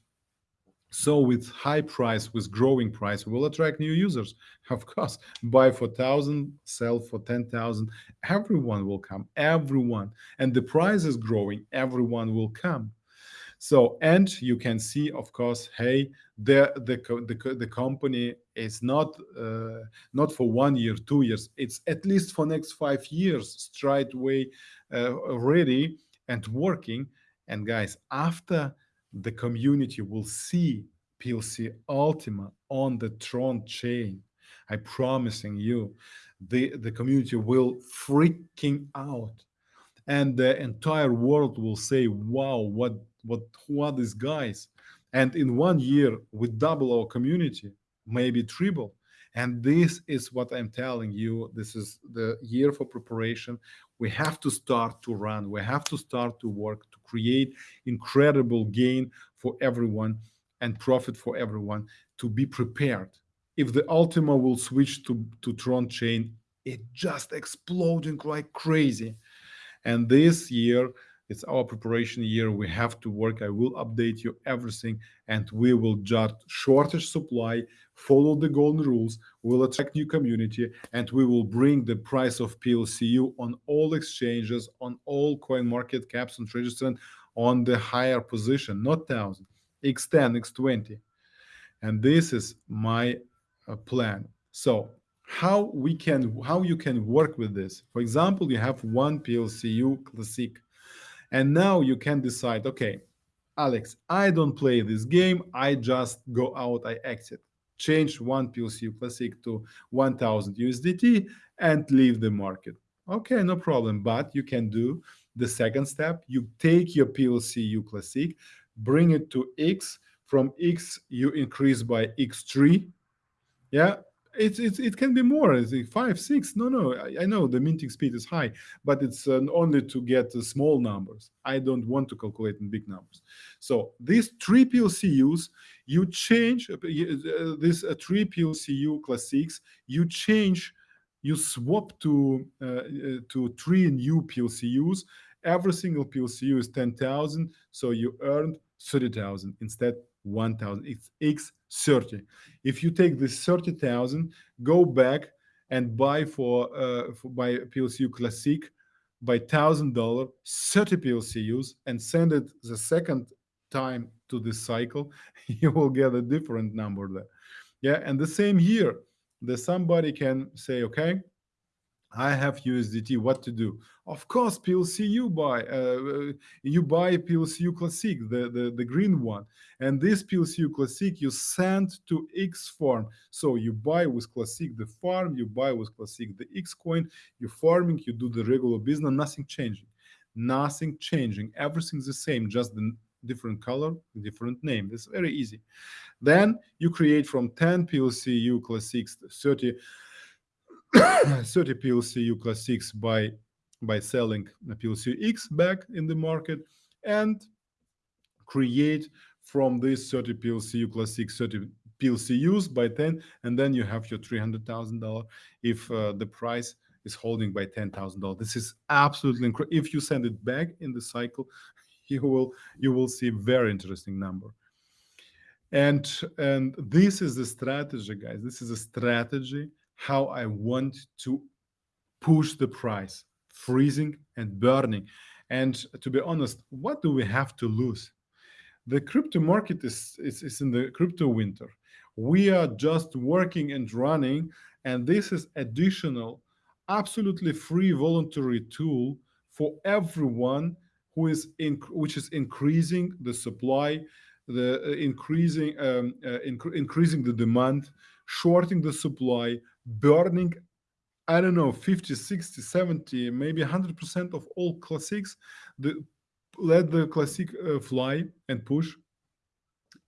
so with high price with growing price we will attract new users of course. Buy for 1000 sell for 10000 everyone will come. Everyone. And the price is growing. Everyone will come so, and you can see, of course, hey, the the the, the company is not uh, not for one year, two years. It's at least for next five years, straight away, uh, ready and working. And guys, after the community will see PLC Ultima on the Tron chain, I'm promising you, the the community will freaking out and the entire world will say wow what what who are these guys? And in one year we double our community maybe triple. And this is what i'm telling you this is the year for preparation. We have to start to run. We have to start to work to create incredible gain for everyone and profit for everyone to be prepared. If the ultima will switch to to tron chain it just exploding like crazy. And this year it's our preparation year. We have to work. I will update you everything and we will just shortage supply, follow the golden rules, we'll attract new community and we will bring the price of PLCU on all exchanges, on all coin market caps and registrant on the higher position, not 1000, X10, X20. And this is my uh, plan. So how we can, how you can work with this. For example, you have one PLCU classic and now you can decide, okay, Alex, I don't play this game. I just go out, I exit. Change one PLCU Classic to 1000 USDT and leave the market. Okay, no problem. But you can do the second step. You take your PLCU Classic, bring it to X. From X, you increase by X3. Yeah, it's, it's it can be more. Five six. No no. I, I, know the minting speed is high but it's uh, only to get uh, small numbers. I don't want to calculate in big numbers. So these three plcus you change uh, uh this uh, three plcu classics you change you swap to uh, to three new plcus every single plcu is 10000 so you earned 30000 instead 1000 it's x 30 if you take this 30,000 go back and buy for uh for buy plcu classic by thousand dollar 30 plcus and send it the second time to this cycle you will get a different number there. Yeah and the same here the somebody can say okay I have USDT. What to do? Of course, PLCU buy. Uh, you buy PLCU Classic, the, the the green one, and this PLCU Classic you send to X farm. So you buy with Classic the farm, you buy with Classic the X coin. You farming, you do the regular business. Nothing changing. Nothing changing. Everything's the same, just the different color, different name. It's very easy. Then you create from 10 PLCU Classics 30 30 PLCU Classics by by selling a PLC X back in the market and create from this 30 PLCU Classics 30 PLCUs by 10 and then you have your $300,000 if uh, the price is holding by $10,000 this is absolutely incredible if you send it back in the cycle you will you will see very interesting number. And and this is the strategy guys. This is a strategy how I want to push the price, freezing and burning. And to be honest, what do we have to lose? The crypto market is, is, is in the crypto winter. We are just working and running, and this is additional, absolutely free voluntary tool for everyone who is in, which is increasing the supply, the uh, increasing um, uh, inc increasing the demand, shorting the supply, burning I don't know, 50, 60, 70, maybe 100% of all classics, the, let the classic uh, fly and push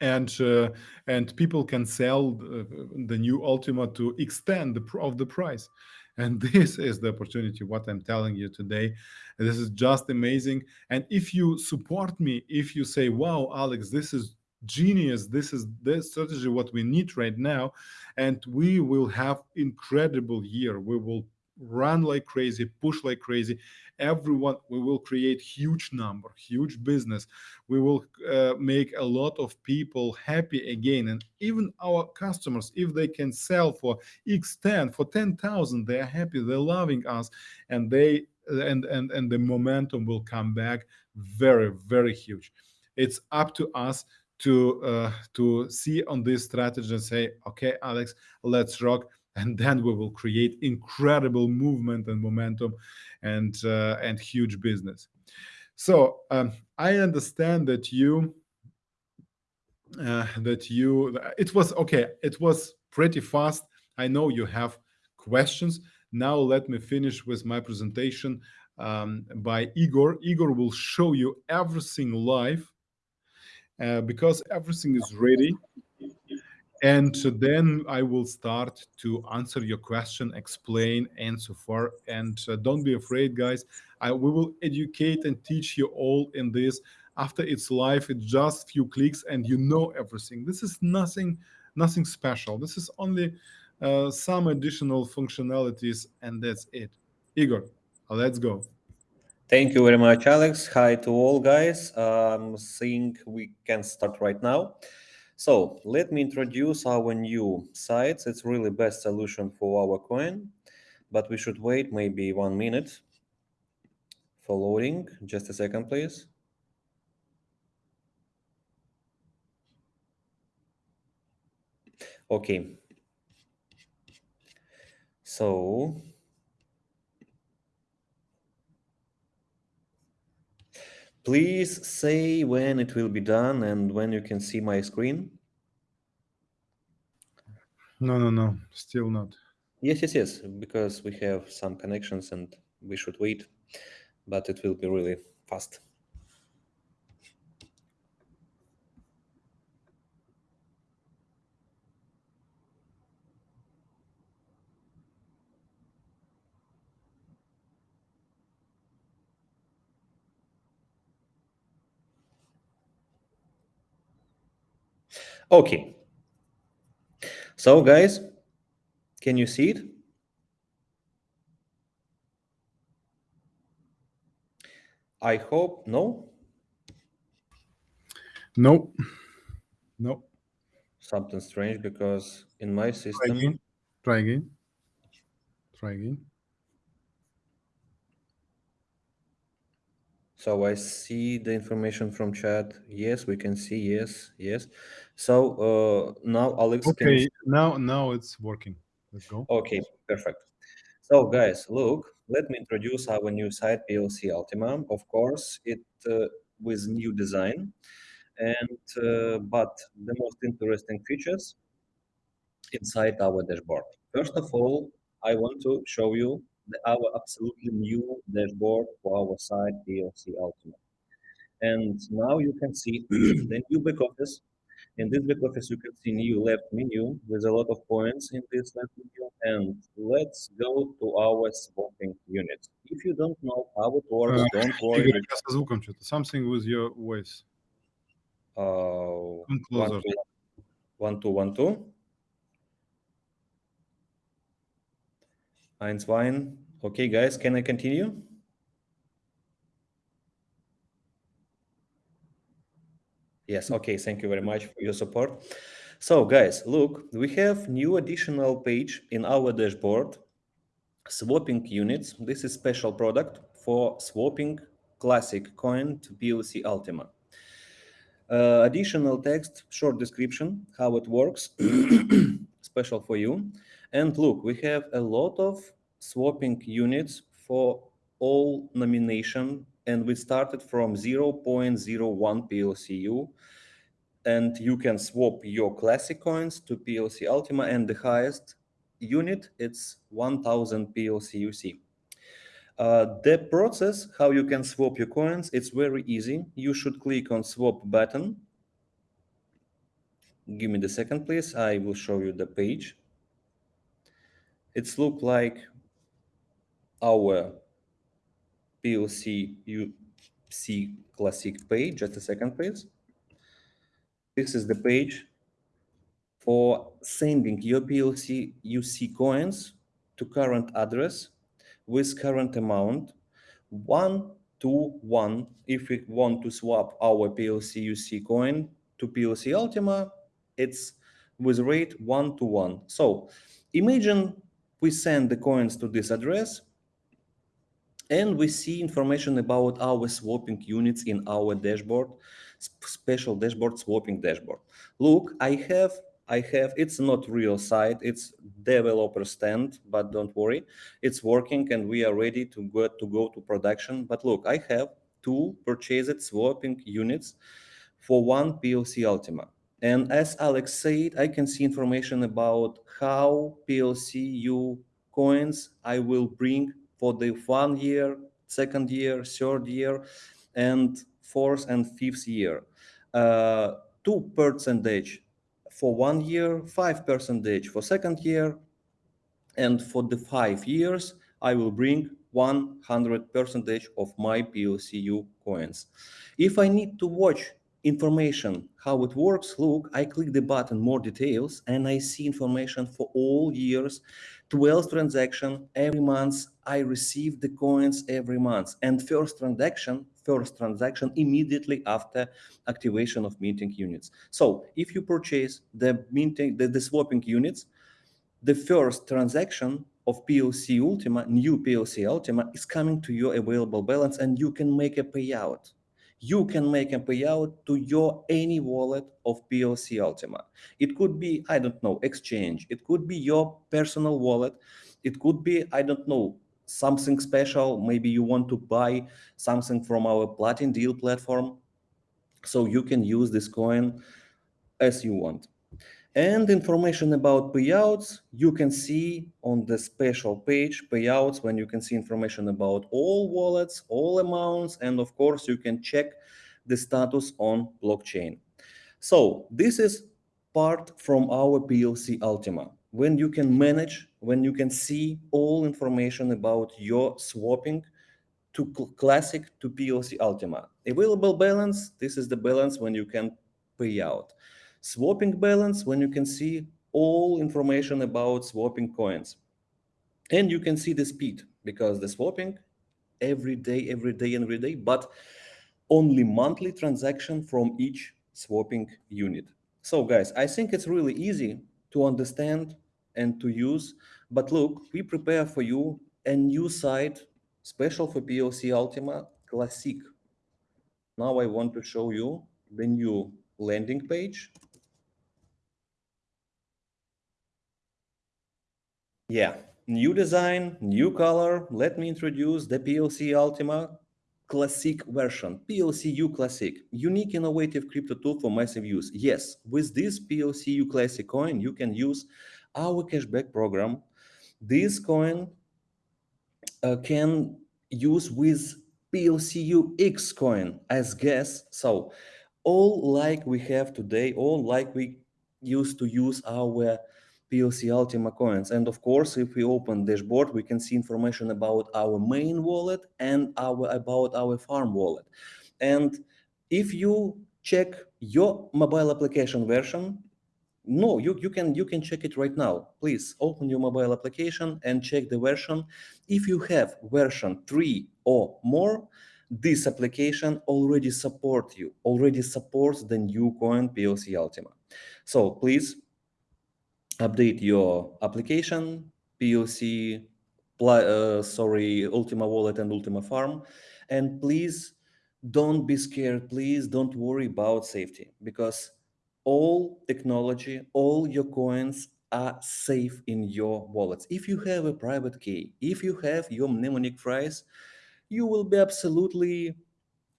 and uh, and people can sell the, the, new Ultima to extend the of the price. And this is the opportunity, what I'm telling you today. This is just amazing. And if you support me, if you say, wow, Alex, this is genius, this is the strategy what we need right now, and we will have incredible year. We will run like crazy, push like crazy. Everyone, we will create huge number, huge business. We will uh, make a lot of people happy again. And even our customers, if they can sell for X10, for 10,000, they are happy, they're loving us and they, and, and, and the momentum will come back very, very huge. It's up to us to uh, to see on this strategy and say, okay, Alex, let's rock and then we will create incredible movement and momentum and uh, and huge business. So um, i understand that you uh, that you it was okay it was pretty fast. I know you have questions. Now let me finish with my presentation um, by igor. Igor will show you everything live uh, because everything is ready and then I will start to answer your question, explain, and so far. And uh, don't be afraid, guys. I, we will educate and teach you all in this. After it's live, it's just few clicks and you know everything. This is nothing, nothing special. This is only uh, some additional functionalities, and that's it. Igor, let's go. Thank you very much, Alex. Hi to all, guys. Um, think we can start right now. So let me introduce our new sites. It's really best solution for our coin, but we should wait maybe one minute for loading. Just a second, please. Okay. So Please say when it will be done and when you can see my screen. No, no, no, still not. Yes, yes, yes, because we have some connections and we should wait, but it will be really fast. Okay. So guys, can you see it? I hope no. No. No. Something strange because in my system. Try again. Try again. Try again. So I see the information from chat. Yes, we can see. Yes, yes. So uh, now, Alex. Okay, now now it's working. Let's go. Okay, perfect. So guys, look, let me introduce our new site PLC Ultima. Of course, it uh, with new design, and uh, but the most interesting features inside our dashboard. First of all, I want to show you the, our absolutely new dashboard for our site PLC Ultima. And now you can see the new back office. In this back office, you can see new left menu with a lot of points in this left menu. And let's go to our swapping unit. If you don't know how it works, uh, don't worry. Something with your voice. Uh, one, two, one, two, one, two. Eins, Wein. Okay, guys, can I continue? Yes, okay, thank you very much for your support. So guys, look, we have new additional page in our dashboard, swapping units. This is special product for swapping classic coin to PLC Ultima. Uh, additional text, short description, how it works, special for you. And look, we have a lot of swapping units for all nomination, and we started from 0.01 PLCU, and you can swap your classic coins to PLC Ultima, and the highest unit, it's 1000 PLCUC. Uh, the process, how you can swap your coins, it's very easy. You should click on swap button. Give me the second, please. I will show you the page. It's look like our PLC UC Classic page. Just a second, please. This is the page for sending your PLC UC coins to current address with current amount, one to one. If we want to swap our PLC UC coin to PLC Ultima, it's with rate one to one. So imagine we send the coins to this address and we see information about our swapping units in our dashboard, special dashboard, swapping dashboard. Look, I have I have, it's not real site, it's developer stand, but don't worry, it's working and we are ready to go to, go to production. But look, I have two purchased swapping units for one PLC Ultima. And as Alex said, I can see information about how PLC PLCU coins I will bring for the one year, second year, third year, and fourth and fifth year. Uh, two percentage for one year, 5 percentage for second year, and for the five years, I will bring 100 percentage of my POCU coins. If I need to watch information how it works, look, I click the button more details and I see information for all years, 12 transaction every month. I receive the coins every month and first transaction first transaction immediately after activation of minting units. So if you purchase the minting, the, the swapping units, the first transaction of POC Ultima, new POC Ultima, is coming to your available balance and you can make a payout. You can make a payout to your any wallet of PLC Ultima. It could be, I don't know, exchange. It could be your personal wallet. It could be, I don't know, something special. Maybe you want to buy something from our Platin Deal platform. So you can use this coin as you want. And information about payouts, you can see on the special page, payouts, when you can see information about all wallets, all amounts, and of course, you can check the status on blockchain. So this is part from our PLC Ultima when you can manage, when you can see all information about your swapping to classic to PLC Ultima. Available balance, this is the balance when you can pay out. Swapping balance, when you can see all information about swapping coins. And you can see the speed because the swapping every day, every day, every day, but only monthly transaction from each swapping unit. So guys, I think it's really easy to understand and to use. But look, we prepare for you a new site special for POC Ultima Classic. Now I want to show you the new landing page. Yeah, new design, new color. Let me introduce the PLC Ultima Classic version, PLCU Classic, unique innovative crypto tool for massive use. Yes, with this PLCU Classic coin, you can use our cashback program. This coin uh, can use with PLCU X coin as gas. So all like we have today, all like we used to use our PLC Ultima coins. And of course, if we open dashboard, we can see information about our main wallet and our about our farm wallet. And if you check your mobile application version, no, you, you can you can check it right now. Please open your mobile application and check the version. If you have version 3 or more, this application already support you, already supports the new coin PLC Ultima. So please update your application, POC, uh, sorry, Ultima Wallet and Ultima Farm, and please don't be scared. Please don't worry about safety because all technology, all your coins are safe in your wallets. If you have a private key, if you have your mnemonic phrase, you will be absolutely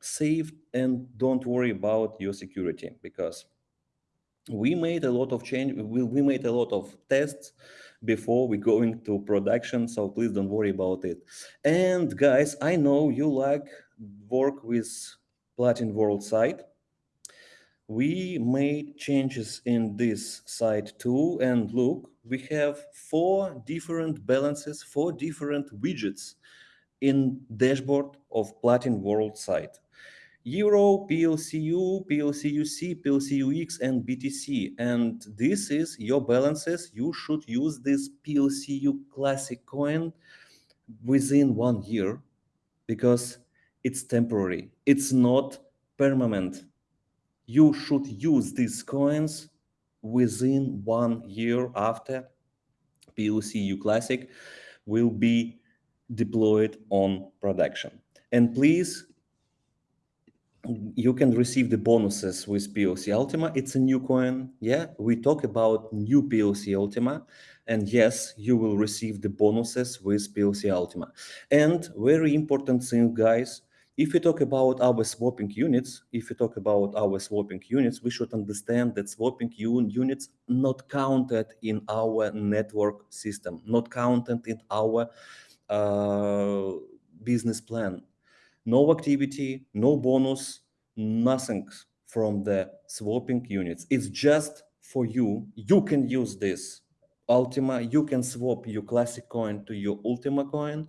safe and don't worry about your security because we made a lot of change we, we made a lot of tests before we going to production so please don't worry about it. And guys i know you like work with platin world site. We made changes in this site too and look we have four different balances four different widgets in dashboard of platin world site Euro, PLCU, PLCUC, PLCUX, and BTC. And this is your balances. You should use this PLCU classic coin within one year because it's temporary. It's not permanent. You should use these coins within one year after PLCU classic will be deployed on production. And please you can receive the bonuses with PLC Ultima. It's a new coin. Yeah, we talk about new PLC Ultima. And yes, you will receive the bonuses with PLC Ultima. And very important thing, guys, if you talk about our swapping units, if you talk about our swapping units, we should understand that swapping units not counted in our network system, not counted in our uh, business plan no activity, no bonus, nothing from the swapping units. It's just for you. You can use this Ultima. You can swap your classic coin to your Ultima coin,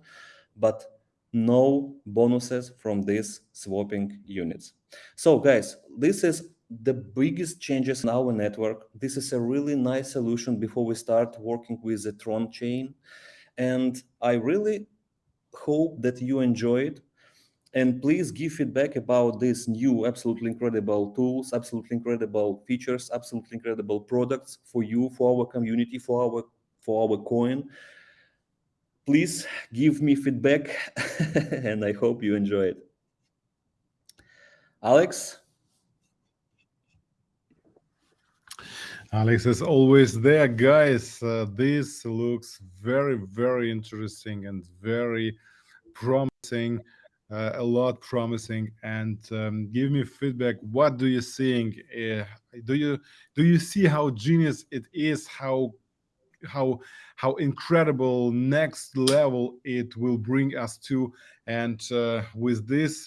but no bonuses from these swapping units. So guys, this is the biggest changes in our network. This is a really nice solution before we start working with the Tron chain. And I really hope that you enjoy it and please give feedback about these new absolutely incredible tools absolutely incredible features absolutely incredible products for you for our community for our for our coin. Please give me feedback and i hope you enjoy it. Alex? Alex is always there, guys. Uh, this looks very, very interesting and very promising uh, a lot promising. And um, give me feedback. What do you think uh, do you do you see how genius it is? How how how incredible next level it will bring us to? And uh, with this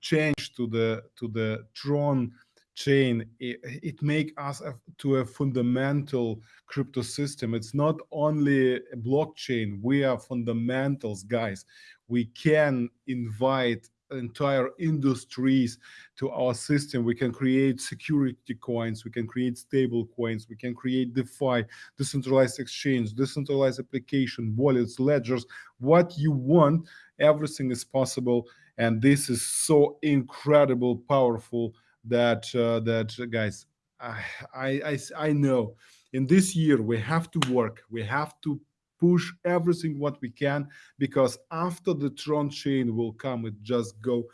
change to the to the tron chain it, it make us a, to a fundamental crypto system. It's not only a blockchain. We are fundamentals guys we can invite entire industries to our system. We can create security coins, we can create stable coins, we can create DeFi, decentralized exchange, decentralized application, wallets, ledgers, what you want, everything is possible. And this is so incredible, powerful that, uh, that guys, I, I, I know in this year we have to work, we have to push everything what we can because after the Tron chain will come, it just go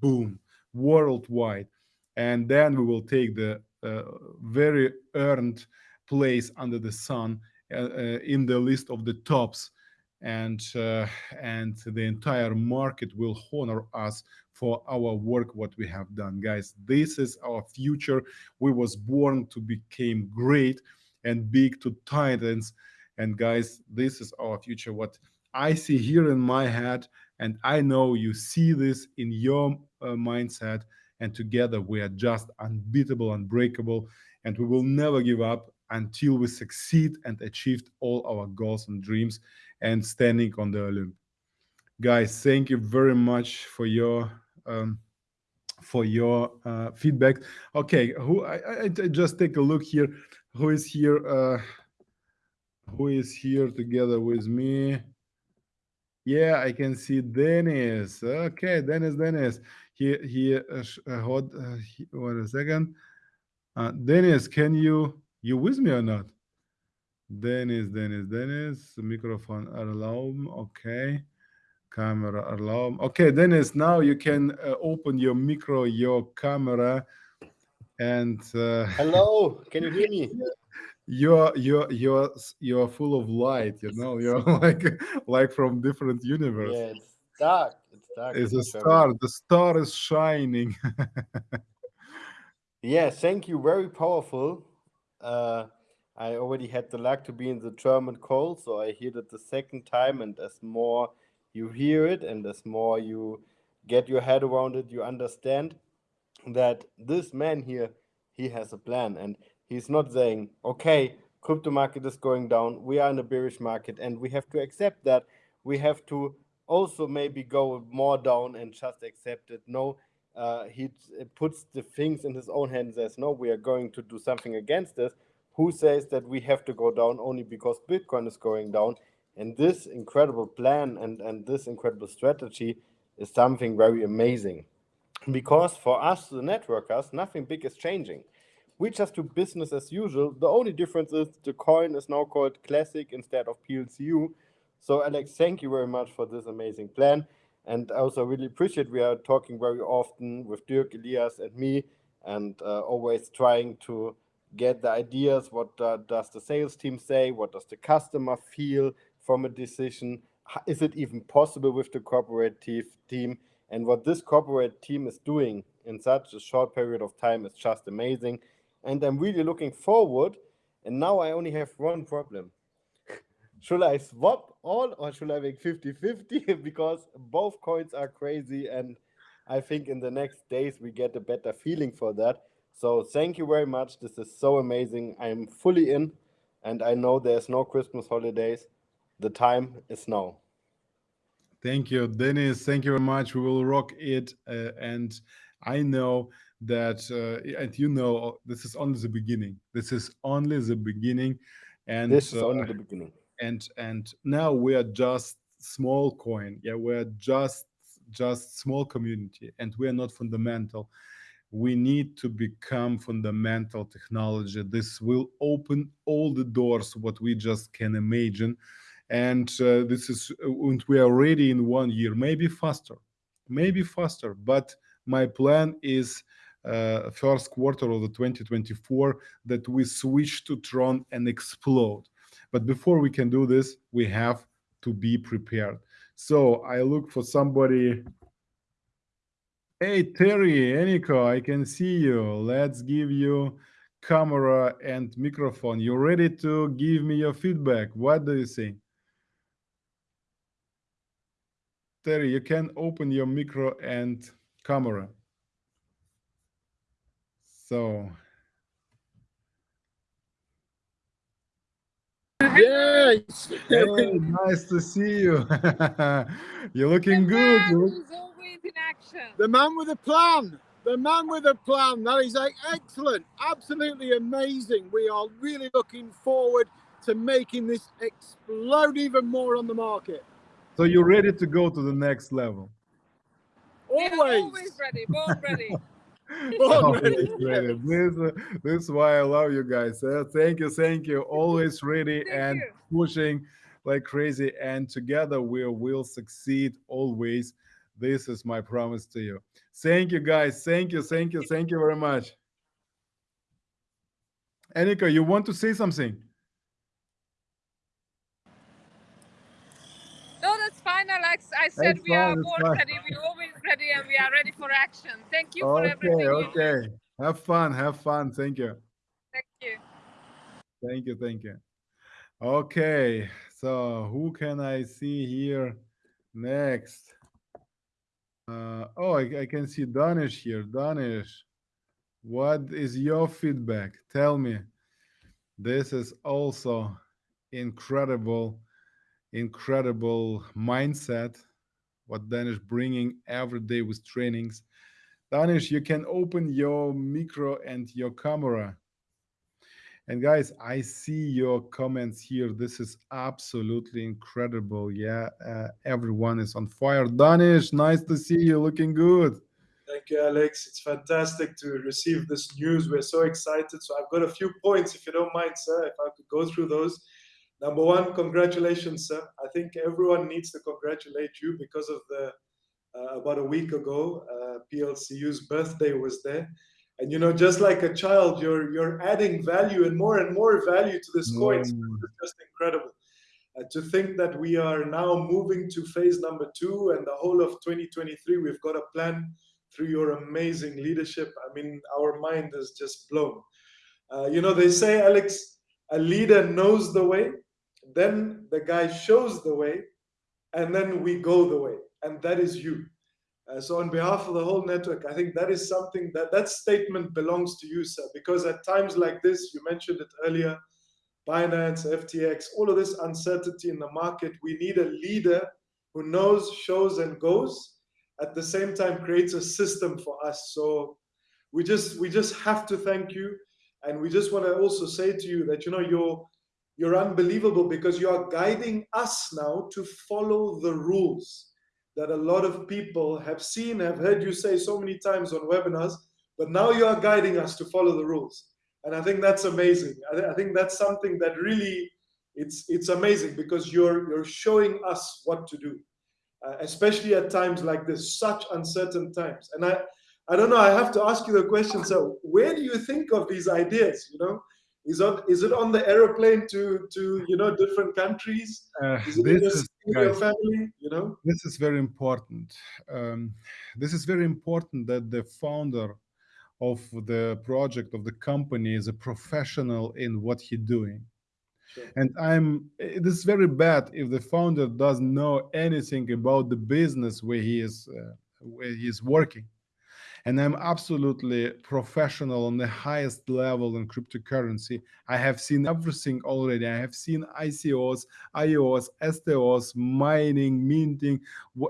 boom worldwide, and then we will take the uh, very earned place under the sun uh, uh, in the list of the tops. And uh, and the entire market will honor us for our work what we have done. Guys this is our future. We was born to become great and big to titans and guys, this is our future. What I see here in my head, and I know you see this in your uh, mindset. And together we are just unbeatable, unbreakable, and we will never give up until we succeed and achieved all our goals and dreams and standing on the Olymp. Guys, thank you very much for your um, for your uh, feedback. Okay, who I, I, just take a look here. Who is here? Uh, who is here together with me? Yeah, I can see Dennis. Okay, Dennis, Dennis. He he. Uh, uh, hold. Uh, he, wait a second. Uh, Dennis, can you you with me or not? Dennis, Dennis, Dennis. Microphone allow. Okay. camera alarm. Okay, Dennis, now you can uh, open your micro, your camera, and uh, hello. Can you hear me? you're you're you're you're full of light. You know, you're like like from different universe. Yeah, it's dark. It's dark. It's a star. The star is shining. yeah, thank you. Very powerful. Uh, I already had the luck to be in the German call, so I hear it the second time, and as more you hear it, and as more you get your head around it, you understand that this man here, he has a plan, and he's not saying, "Okay, crypto market is going down. We are in a bearish market, and we have to accept that. We have to also maybe go more down and just accept it." No, uh, he puts the things in his own hands. Says, "No, we are going to do something against this." who says that we have to go down only because Bitcoin is going down. And this incredible plan and, and this incredible strategy is something very amazing. Because for us, the networkers, nothing big is changing. We just do business as usual. The only difference is the coin is now called Classic instead of PLCU. So Alex, thank you very much for this amazing plan. And I also really appreciate we are talking very often with Dirk, Elias, and me, and uh, always trying to get the ideas what uh, does the sales team say what does the customer feel from a decision is it even possible with the cooperative team and what this corporate team is doing in such a short period of time is just amazing and i'm really looking forward and now i only have one problem should i swap all or should i make 50 50 because both coins are crazy and i think in the next days we get a better feeling for that so thank you very much. This is so amazing. I'm fully in and I know there's no Christmas holidays. The time is now. Thank you, Dennis. Thank you very much. We will rock it. Uh, and I know that, uh, and you know, this is only the beginning. This is only the beginning. And this is uh, only the beginning. And and now we are just small coin. Yeah, we're just just small community, and we are not fundamental we need to become fundamental technology. This will open all the doors what we just can imagine. And uh, this is, and we are ready in one year, maybe faster, maybe faster. But my plan is uh, Uh, first quarter of the 2024 that we switch to Tron and explode. But before we can do this, we have to be prepared. So I look for somebody Hey, Terry, Eniko, I can see you. Let's give you camera and microphone. You ready to give me your feedback? What do you think? Terry, you can open your micro and camera. So. Yes. Hey, nice to see you. You're looking good. You're in action. The man with a plan. The man with a plan. That is excellent. Absolutely amazing. We are really looking forward to making this explode even more on the market. So you're ready to go to the next level? Always. Yeah, always ready. Born ready. always ready. This, uh, this is why I love you guys. Uh, thank you, thank you. Always ready thank and you. pushing like crazy. And together we will succeed always. This is my promise to you. Thank you, guys. Thank you, thank you, thank you very much. Anika, you want to say something? No, that's fine, Alex. I said That's we are fine, born fine. ready. We're always ready and we are ready for action. Thank you for Okay, everything. okay. Have fun, have fun. Thank you. Thank you. Thank you, thank you. Okay, so who can I see here next? Uh, oh, I, I can see Danish here. Danish, what is your feedback? Tell me. This is also incredible, incredible mindset. What Danish bringing every day with trainings. Danish, you can open your micro and your camera. And guys, I see your comments here. This is absolutely incredible. Yeah, uh, everyone is on fire. Danish, nice to see you. Looking good. Thank you, Alex. It's fantastic to receive this news. We're so excited. So I've got a few points, if you don't mind, sir, if I could go through those. Number one, congratulations, sir. I think everyone needs to congratulate you because of the uh, about a week ago, uh, PLCU's birthday was there, and you know, just like a child, you're you're adding value and more and more value to this coin. It's just incredible. Uh, to think that we are now moving to phase number two and the whole of 2023, we've got a plan through your amazing leadership. I mean, our mind is just blown. Uh, you know, they say, Alex, a leader knows the way, then the guy shows the way, and then we go the way. And that is you. Uh, so on behalf of the whole network, I think that is something that that statement belongs to you, sir, because at times like this, you mentioned it earlier, Binance, FTX, all of this uncertainty in the market, we need a leader who knows, shows, and goes. At the same time, creates a system for us. So we just we just have to thank you, and we just want to also say to you that you know you're you're unbelievable because you are guiding us now to follow the rules that a lot of people have seen, have heard you say so many times on webinars, but now you are guiding us to follow the rules. And I think that's amazing. I, th I think that's something that really, it's, it's amazing because you're, you're showing us what to do, uh, especially at times like this, such uncertain times. And I, I don't know, I have to ask you the question, so where do you think of these ideas, you know? Is, on, is it on the aeroplane to, to you know, different countries? Uh, Is it in this your, is, guys, family, you know? this is very important. Um, this is very important that the founder of the project of the company is a professional in what he's doing. Sure. And I'm it is very bad if the founder doesn't know anything about the business where he is uh, where he is working. And I'm absolutely professional on the highest level in cryptocurrency. I have seen everything already. I have seen ICOs, IOs, STOs, mining, minting,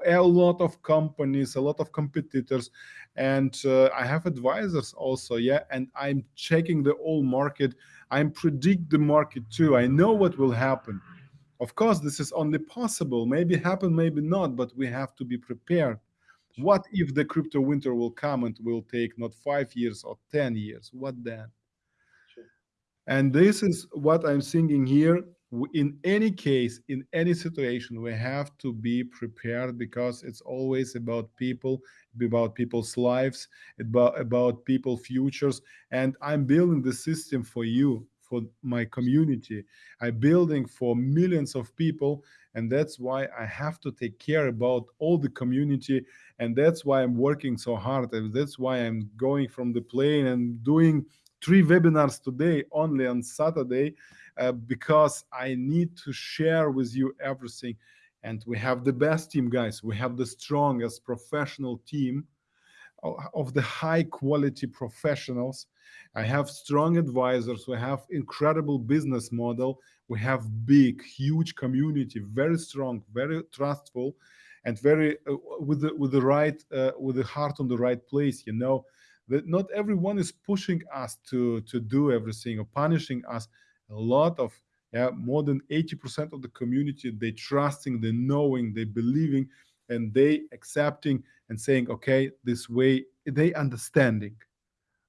a lot of companies, a lot of competitors, and uh, I have advisors also. Yeah, and I'm checking the whole market. I'm predict the market too. I know what will happen. Of course, this is only possible. Maybe happen, maybe not, but we have to be prepared. What if the crypto winter will come and will take not five years or 10 years? What then? Sure. And this is what I'm thinking here. In any case, in any situation, we have to be prepared because it's always about people, about people's lives, about, about people futures. And I'm building the system for you, for my community. I'm building for millions of people. And that's why I have to take care about all the community and that's why i'm working so hard and that's why i'm going from the plane and doing three webinars today only on saturday uh, because i need to share with you everything and we have the best team guys we have the strongest professional team of the high quality professionals. I have strong advisors. We have incredible business model. We have big huge community very strong very trustful and very uh, with the with the right uh, with the heart on the right place you know that not everyone is pushing us to to do everything or punishing us. A lot of yeah more than 80% of the community they trusting they knowing they believing and they accepting and saying okay this way they understanding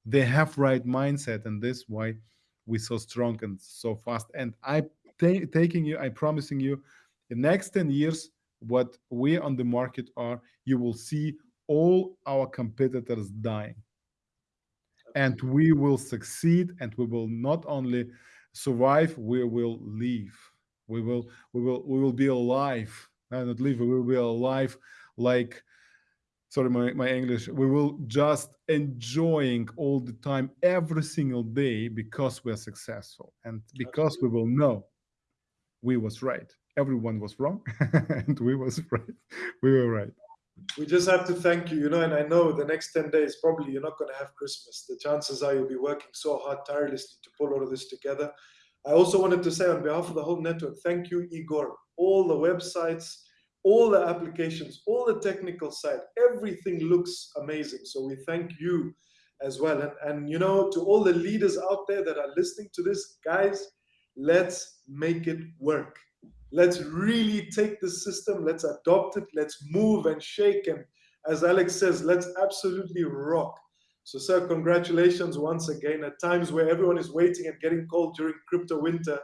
they have right mindset and this why we so strong and so fast and i ta- taking you i promising you the next 10 years what we on the market are, you will see all our competitors dying. And we will succeed and we will not only survive, we will live. We will we will we will be alive. No, not live, we will alive like sorry my, my english we will just enjoying all the time every single day because we're successful and because we will know we was right everyone was wrong and we was right we were right we just have to thank you, you know, and I know the next 10 days, probably you're not going to have Christmas. The chances are you'll be working so hard, tirelessly to pull all of this together. I also wanted to say on behalf of the whole network, thank you, Igor. All the websites, all the applications, all the technical side, everything looks amazing. So we thank you as well. And, and you know, to all the leaders out there that are listening to this, guys, let's make it work. Let's really take the system, let's adopt it, let's move and shake. And as Alex says, let's absolutely rock. So, sir, congratulations once again. At times where everyone is waiting and getting cold during crypto winter,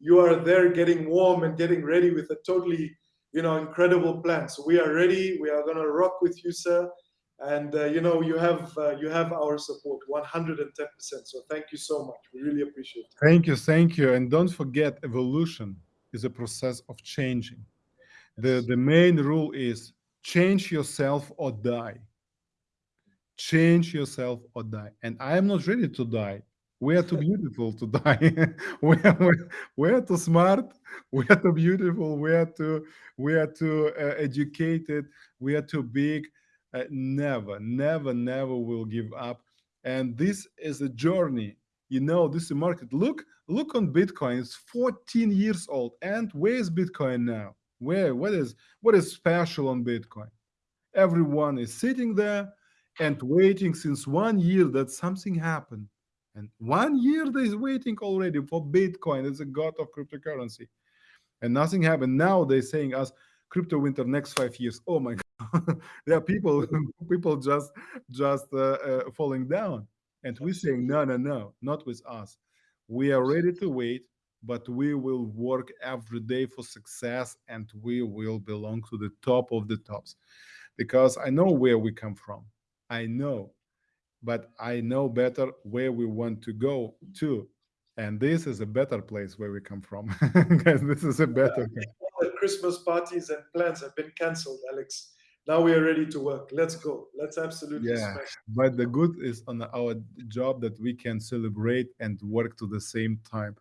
you are there getting warm and getting ready with a totally, you know, incredible plan. So we are ready. We are gonna rock with you, sir. And uh, you know, you have uh, you have our support, 110%. So thank you so much. We really appreciate it. Thank you, thank you, and don't forget, evolution is a process of changing. The the main rule is change yourself or die. Change yourself or die. And I am not ready to die. We are too beautiful to die. we, are, we, are too smart. We are too beautiful. We are too we are too uh, educated. We are too big. Uh, never, never, never will give up. And this is a journey. You know, this is a market. Look, look on Bitcoin. It's 14 years old. And where is Bitcoin now? Where? What is what is special on Bitcoin? Everyone is sitting there and waiting since one year that something happened. And one year they is waiting already for Bitcoin. It's a god of cryptocurrency. And nothing happened. Now they're saying us crypto winter next five years. Oh my god. there are people people just just uh, uh, falling down. And we're saying no, no, no, not with us. We are ready to wait, but we will work every day for success and we will belong to the top of the tops. Because I know where we come from. I know, but I know better where we want to go to. And this is a better place where we come from. Guys, this is a better place. All the Christmas parties and plans have been cancelled, Alex. Now we are ready to work. Let's go. Let's absolutely Yeah, smash. but the good is on our job that we can celebrate and work to the same time.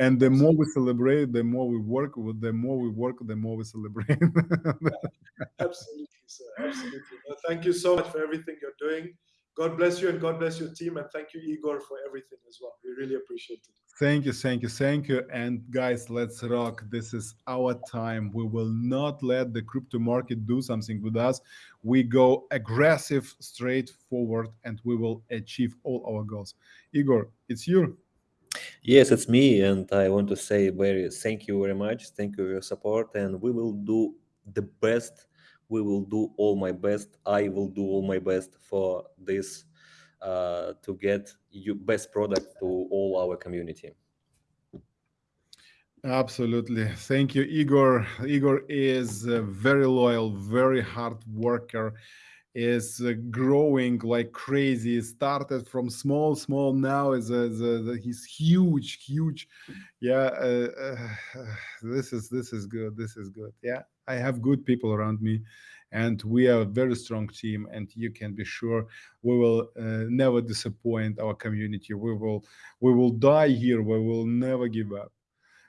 And the more we celebrate, the more we work. with- The more we work, the more we celebrate. Absolutely, sir. Absolutely. Well, thank you so much for everything you're doing. God bless you and God bless your team. And thank you, Igor, for everything as well. We really appreciate it. Thank you, thank you, thank you. And guys, let's rock. This is our time. We will not let the crypto market do something with us. We go aggressive, straightforward, and we will achieve all our goals. Igor, it's you. Yes, it's me, and I want to say very thank you very much. Thank you for your support, and we will do the best. We will do all my best. I will do all my best for this uh, to get you best product to all our community. Absolutely. Thank you, Igor. Igor is a very loyal, very hard worker, is uh, growing like crazy. Started from small, small. Now is a, is a- he's huge, huge. Yeah, uh, uh, this is this is good. This is good. Yeah, I have good people around me, and we are a very strong team. And you can be sure we will uh, never disappoint our community. We will we will die here. We will never give up.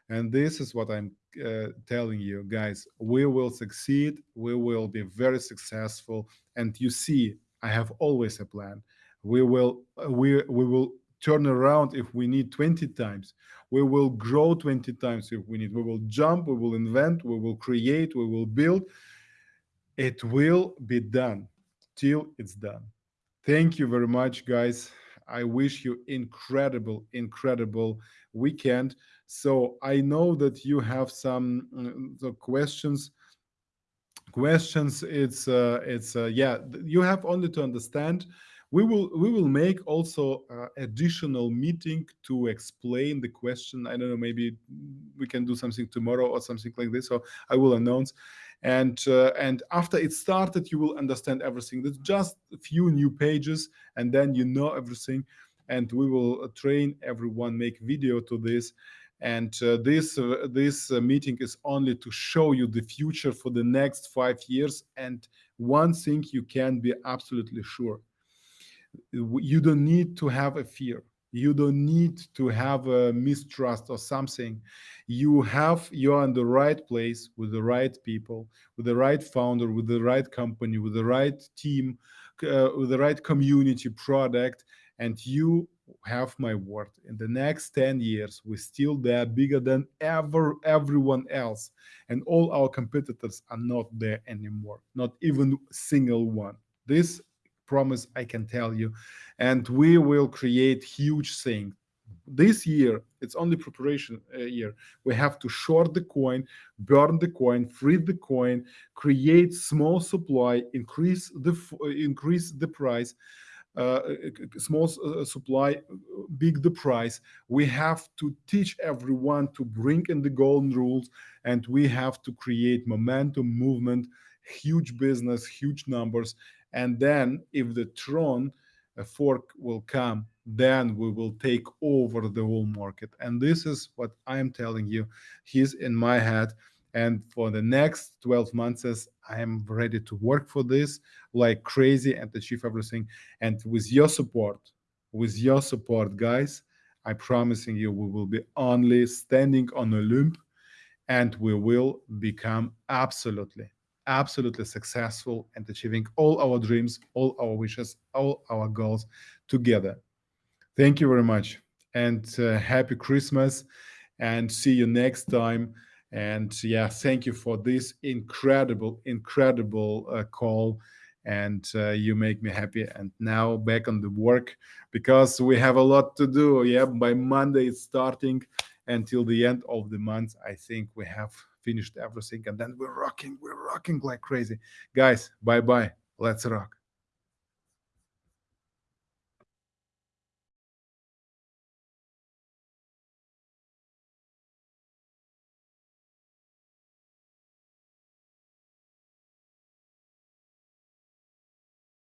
And this is what I'm uh, telling you, guys. We will succeed. We will be very successful. And you see, I have always a plan. We will uh, we we will turn around if we need 20 times. We will grow 20 times if we need. We will jump. We will invent. We will create. We will build. It will be done till it's done. Thank you very much, guys. I wish you incredible, incredible weekend. So I know that you have some the questions. Questions. It's uh, it's uh, yeah. You have only to understand. We will we will make also uh, additional meeting to explain the question. I don't know. Maybe we can do something tomorrow or something like this. So I will announce. And uh, and after it started, you will understand everything. There's just a few new pages, and then you know everything. And we will train everyone, make video to this and uh, this uh, this uh, meeting is only to show you the future for the next five years and one thing you can be absolutely sure you don't need to have a fear. You don't need to have a mistrust or something. You have you're in the right place with the right people with the right founder with the right company with the right team uh, with the right community product and you have my word. In the next 10 years we're still there bigger than ever everyone else and all our competitors are not there anymore not even a single one. This promise i can tell you and we will create huge thing this year it's only preparation uh, year we have to short the coin burn the coin free the coin create small supply increase the uh, increase the price uh, small uh, supply, big the price. We have to teach everyone to bring in the golden rules, and we have to create momentum, movement, huge business, huge numbers. And then, if the Tron uh, fork will come, then we will take over the whole market. And this is what I am telling you. He's in my head. And for the next 12 months, I am ready to work for this like crazy and achieve everything. And with your support, with your support, guys, I'm promising you, we will be only standing on Olymp and we will become absolutely, absolutely successful and achieving all our dreams, all our wishes, all our goals together. Thank you very much and uh, happy Christmas and see you next time. And yeah, thank you for this incredible, incredible uh, call. And uh, you make me happy. And now back on the work because we have a lot to do. Yeah, by Monday it's starting until the end of the month. I think we have finished everything. And then we're rocking, we're rocking like crazy. Guys, bye bye. Let's rock.